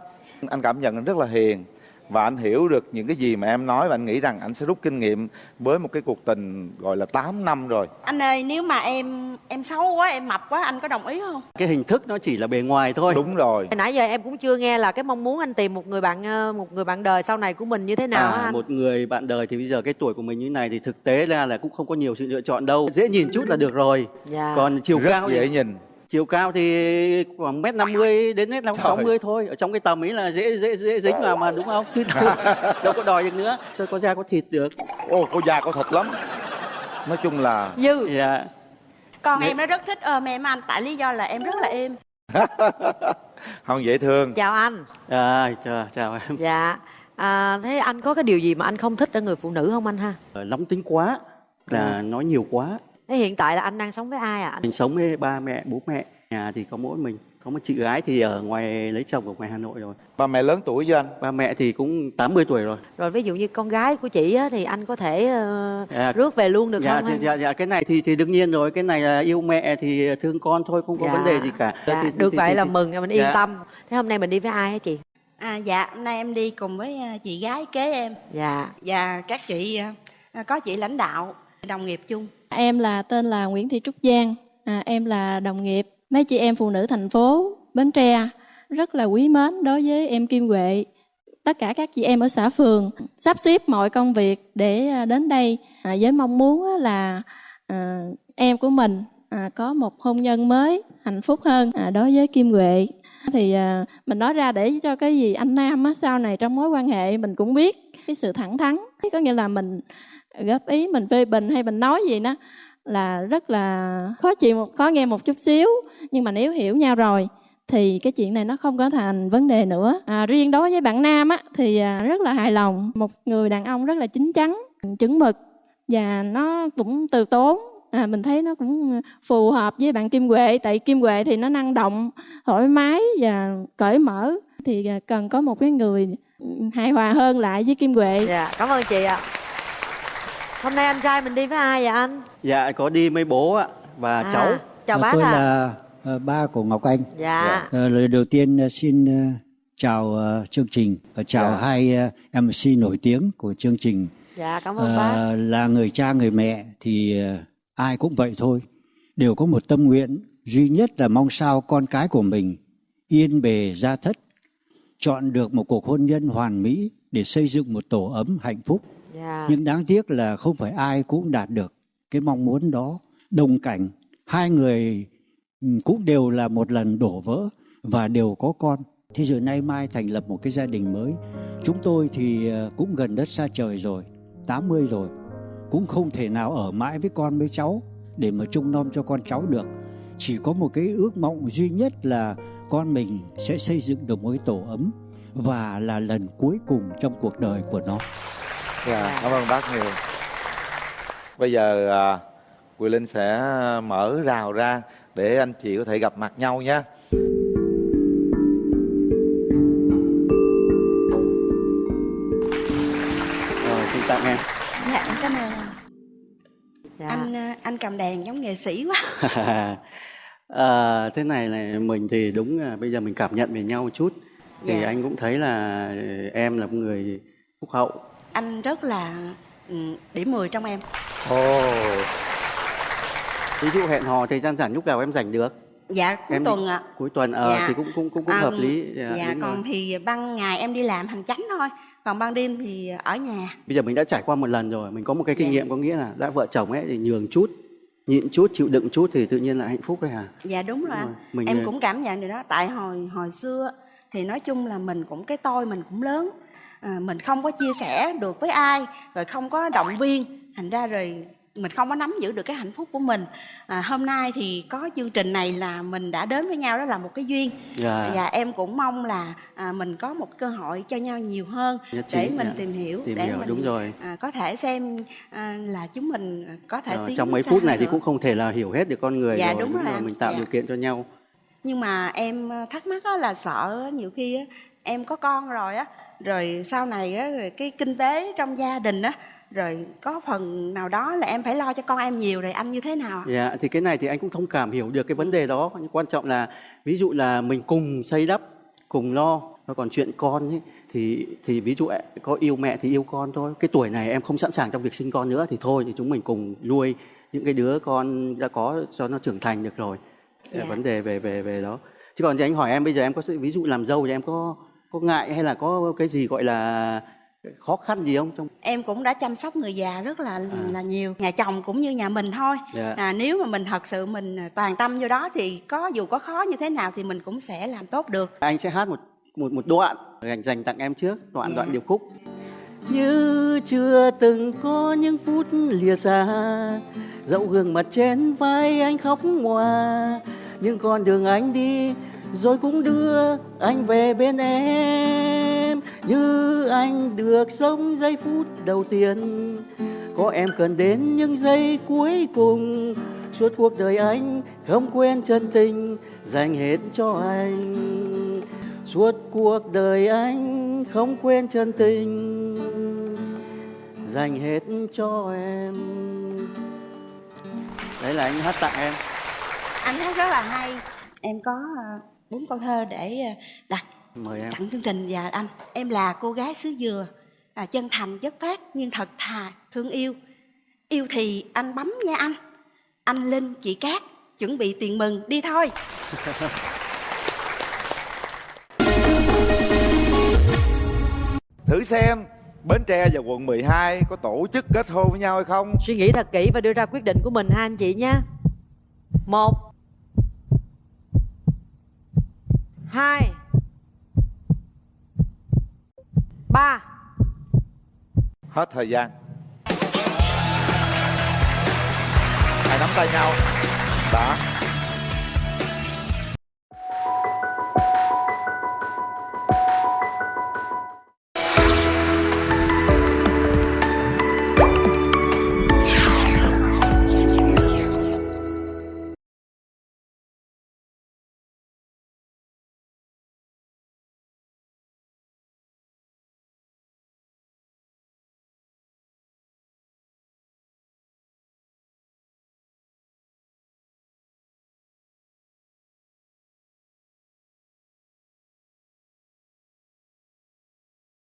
Anh cảm nhận anh rất là hiền và anh hiểu được những cái gì mà em nói và anh nghĩ rằng anh sẽ rút kinh nghiệm với một cái cuộc tình gọi là 8 năm rồi. Anh ơi nếu mà em em xấu quá em mập quá anh có đồng ý không? Cái hình thức nó chỉ là bề ngoài thôi. Đúng rồi. Nãy giờ em cũng chưa nghe là cái mong muốn anh tìm một người bạn ờ, một người bạn đời sau này của mình như thế nào á à, anh? một người bạn đời thì bây giờ cái tuổi của mình như này thì thực tế ra là cũng không có nhiều sự lựa chọn đâu. Dễ nhìn chút là được rồi. Dạ. còn chiều rất cao dễ thì nhìn chiều cao thì khoảng mét năm mươi đến mét sáu mươi thôi. Ở trong cái tầm ấy là dễ dễ dễ dính vào mà đúng không? Chứ đâu, đâu có đòi được nữa. Tôi có da có thịt được. Ô có da có thịt lắm. Nói chung là dư. Dạ. Con em nó rất thích ôm em anh. Tại lý do là em rất là êm. Không dễ thương. Chào anh. à, chào, chào em. Dạ. À, thế anh có cái điều gì mà anh không thích ở người phụ nữ không anh ha? Ờ, nóng tính quá. Là nói nhiều quá Thế hiện tại là anh đang sống với ai ạ? Anh... mình sống với ba mẹ bố mẹ nhà thì có mỗi mình có một chị gái thì ở ngoài lấy chồng ở ngoài Hà Nội rồi ba mẹ lớn tuổi với anh ba mẹ thì cũng 80 tuổi rồi Rồi ví dụ như con gái của chị á, thì anh có thể ờ, À, rước về luôn được dạ, không? thì, hay- dạ, dạ cái này thì thì đương nhiên rồi cái này là yêu mẹ thì thương con thôi không có Dạ. vấn đề gì cả Dạ, Thì- được thì- vậy thì- là thì- mừng mình yên dạ. tâm. Thế hôm nay mình đi với ai hả chị? à dạ hôm nay em đi cùng với à, chị gái kế em Dạ. và các chị à, có chị lãnh đạo đồng nghiệp chung Em là tên là Nguyễn Thị Trúc Giang, à, em là đồng nghiệp mấy chị em phụ nữ thành phố Bến Tre rất là quý mến đối với em Kim Huệ. Tất cả các chị em ở xã phường sắp xếp mọi công việc để à, đến đây à, với mong muốn là à, em của mình à, có một hôn nhân mới hạnh phúc hơn à, đối với Kim Huệ. Thì à, mình nói ra để cho cái gì anh Nam á, sau này trong mối quan hệ mình cũng biết cái sự thẳng thắn. Có nghĩa là mình góp ý mình phê bình hay mình nói gì đó là rất là khó chịu một khó nghe một chút xíu. Nhưng mà nếu hiểu nhau rồi thì cái chuyện này nó không có thành vấn đề nữa. À, riêng đối với bạn nam á thì à, rất là hài lòng. Một người đàn ông rất là chín chắn chuẩn mực và nó cũng từ tốn. À, mình thấy nó cũng phù hợp với bạn kim huệ. Tại kim huệ thì nó năng động thoải mái và cởi mở. Thì à, cần có một cái người hài hòa hơn lại với kim huệ. Dạ, cảm ơn chị ạ. Hôm nay anh trai mình đi với ai vậy anh? dạ có đi với bố ạ và À. cháu chào Ờ, bác tôi ạ là ờ, ba của Ngọc Anh. Dạ. Ờ, lời đầu tiên ờ, xin chào chương trình và chào Dạ. hai ờ, MC nổi tiếng của chương trình. dạ cảm ơn Ờ, bác là người cha người mẹ thì ai cũng vậy thôi, đều có một tâm nguyện duy nhất là mong sao con cái của mình yên bề gia thất, chọn được một cuộc hôn nhân hoàn mỹ để xây dựng một tổ ấm hạnh phúc. Dạ. Yeah. Nhưng đáng tiếc là không phải ai cũng đạt được cái mong muốn đó. Đồng cảnh, hai người ừ, cũng đều là một lần đổ vỡ và đều có con. Thế rồi nay mai thành lập một cái gia đình mới. Chúng tôi thì ờ, cũng gần đất xa trời rồi, 80 rồi. Cũng không thể nào ở mãi với con với cháu để mà trông nom cho con cháu được. Chỉ có một cái ước mộng duy nhất là con mình sẽ xây dựng được một cái tổ ấm và là lần cuối cùng trong cuộc đời của nó. Dạ, cảm ơn bác nhiều. Bây giờ à, Quỳ Linh sẽ mở rào ra để anh chị có thể gặp mặt nhau nhé. Rồi, xin tặng em. dạ em cảm ơn anh Dạ. anh ờ, anh cầm đàn giống nghệ sĩ quá à, thế này là mình thì đúng là bây giờ mình cảm nhận về nhau một chút thì Dạ. anh cũng thấy là em là một người phúc hậu. Anh rất là ừ, điểm 10 trong em. Ồ. Ví dụ hẹn hò thời gian rảnh lúc nào em rảnh được? Dạ cuối Em tuần ạ. Cuối tuần ờ Dạ. thì cũng cũng cũng cũng À, hợp lý. Dạ, dạ đúng còn rồi. thì ban ngày em đi làm hành chánh thôi. Còn ban đêm thì ở nhà. Bây giờ mình đã trải qua một lần rồi mình có một cái kinh Dạ. nghiệm có nghĩa là đã vợ chồng ấy thì nhường chút nhịn chút chịu đựng chút thì tự nhiên là hạnh phúc đấy hả? Dạ đúng rồi anh. Mình, em ờ, cũng cảm nhận được đó. Tại hồi hồi xưa thì nói chung là mình cũng cái tôi mình cũng lớn à, mình không có chia sẻ được với ai rồi không có động viên thành ra rồi mình không có nắm giữ được cái hạnh phúc của mình à, hôm nay thì có chương trình này là mình đã đến với nhau đó là một cái duyên Dạ. và em cũng mong là à, mình có một cơ hội cho nhau nhiều hơn Nhất để mình dạ. tìm hiểu Tìm để hiểu, mình đúng rồi. à, có thể xem à, là chúng mình có thể Ờ, tiến trong mấy phút này hơn thì nữa. cũng không thể là hiểu hết được con người Dạ, rồi đúng rồi anh. mình tạo Dạ. điều kiện cho nhau nhưng mà em ờ, thắc mắc là sợ nhiều khi em có con rồi á rồi sau này á, rồi cái kinh tế trong gia đình á rồi có phần nào đó là em phải lo cho con em nhiều rồi anh như thế nào ạ? Dạ, thì cái này thì anh cũng thông cảm hiểu được cái vấn đề đó. Nhưng quan trọng là ví dụ là mình cùng xây đắp, cùng lo. Và còn chuyện con ấy, thì thì ví dụ có yêu mẹ thì yêu con thôi. Cái tuổi này em không sẵn sàng trong việc sinh con nữa thì thôi thì chúng mình cùng nuôi những cái đứa con đã có cho nó trưởng thành được rồi. Dạ. Vấn đề về về về đó. Chứ còn thì anh hỏi em bây giờ em có sự ví dụ làm dâu thì em có có ngại hay là có cái gì gọi là khó khăn gì không trong em cũng đã chăm sóc người già rất là là nhiều nhà chồng cũng như nhà mình thôi Dạ. à, nếu mà mình thật sự mình à, toàn tâm vô đó thì có dù có khó như thế nào thì mình cũng sẽ làm tốt được Anh sẽ hát một một một đoạn dành dành tặng em trước, đoạn Dạ. đoạn điệp khúc. Như chưa từng có những phút lìa xa Dẫu gương mặt trên vai anh khóc ngoa Nhưng con đường anh đi rồi cũng đưa anh về bên em, Như anh được sống giây phút đầu tiên. Có em cần đến những giây cuối cùng, Suốt cuộc đời anh không quên chân tình Dành hết cho anh. Suốt cuộc đời anh không quên chân tình Dành hết cho em. Đấy là anh hát tặng em. Anh hát rất là hay. Em có à, bốn câu thơ để à, đặt Mời em. tặng chương trình. Và anh em là cô gái xứ dừa à, chân thành chất phát nhưng thật thà thương yêu. Yêu thì anh bấm nha anh. Anh linh chị cát chuẩn bị tiền mừng đi thôi. Thử xem Bến Tre và quận 12 có tổ chức kết hôn với nhau hay không? suy nghĩ thật kỹ và đưa ra quyết định của mình ha anh chị nha. Một hai. Ba. Hết thời gian. Hai nắm tay nhau. Đó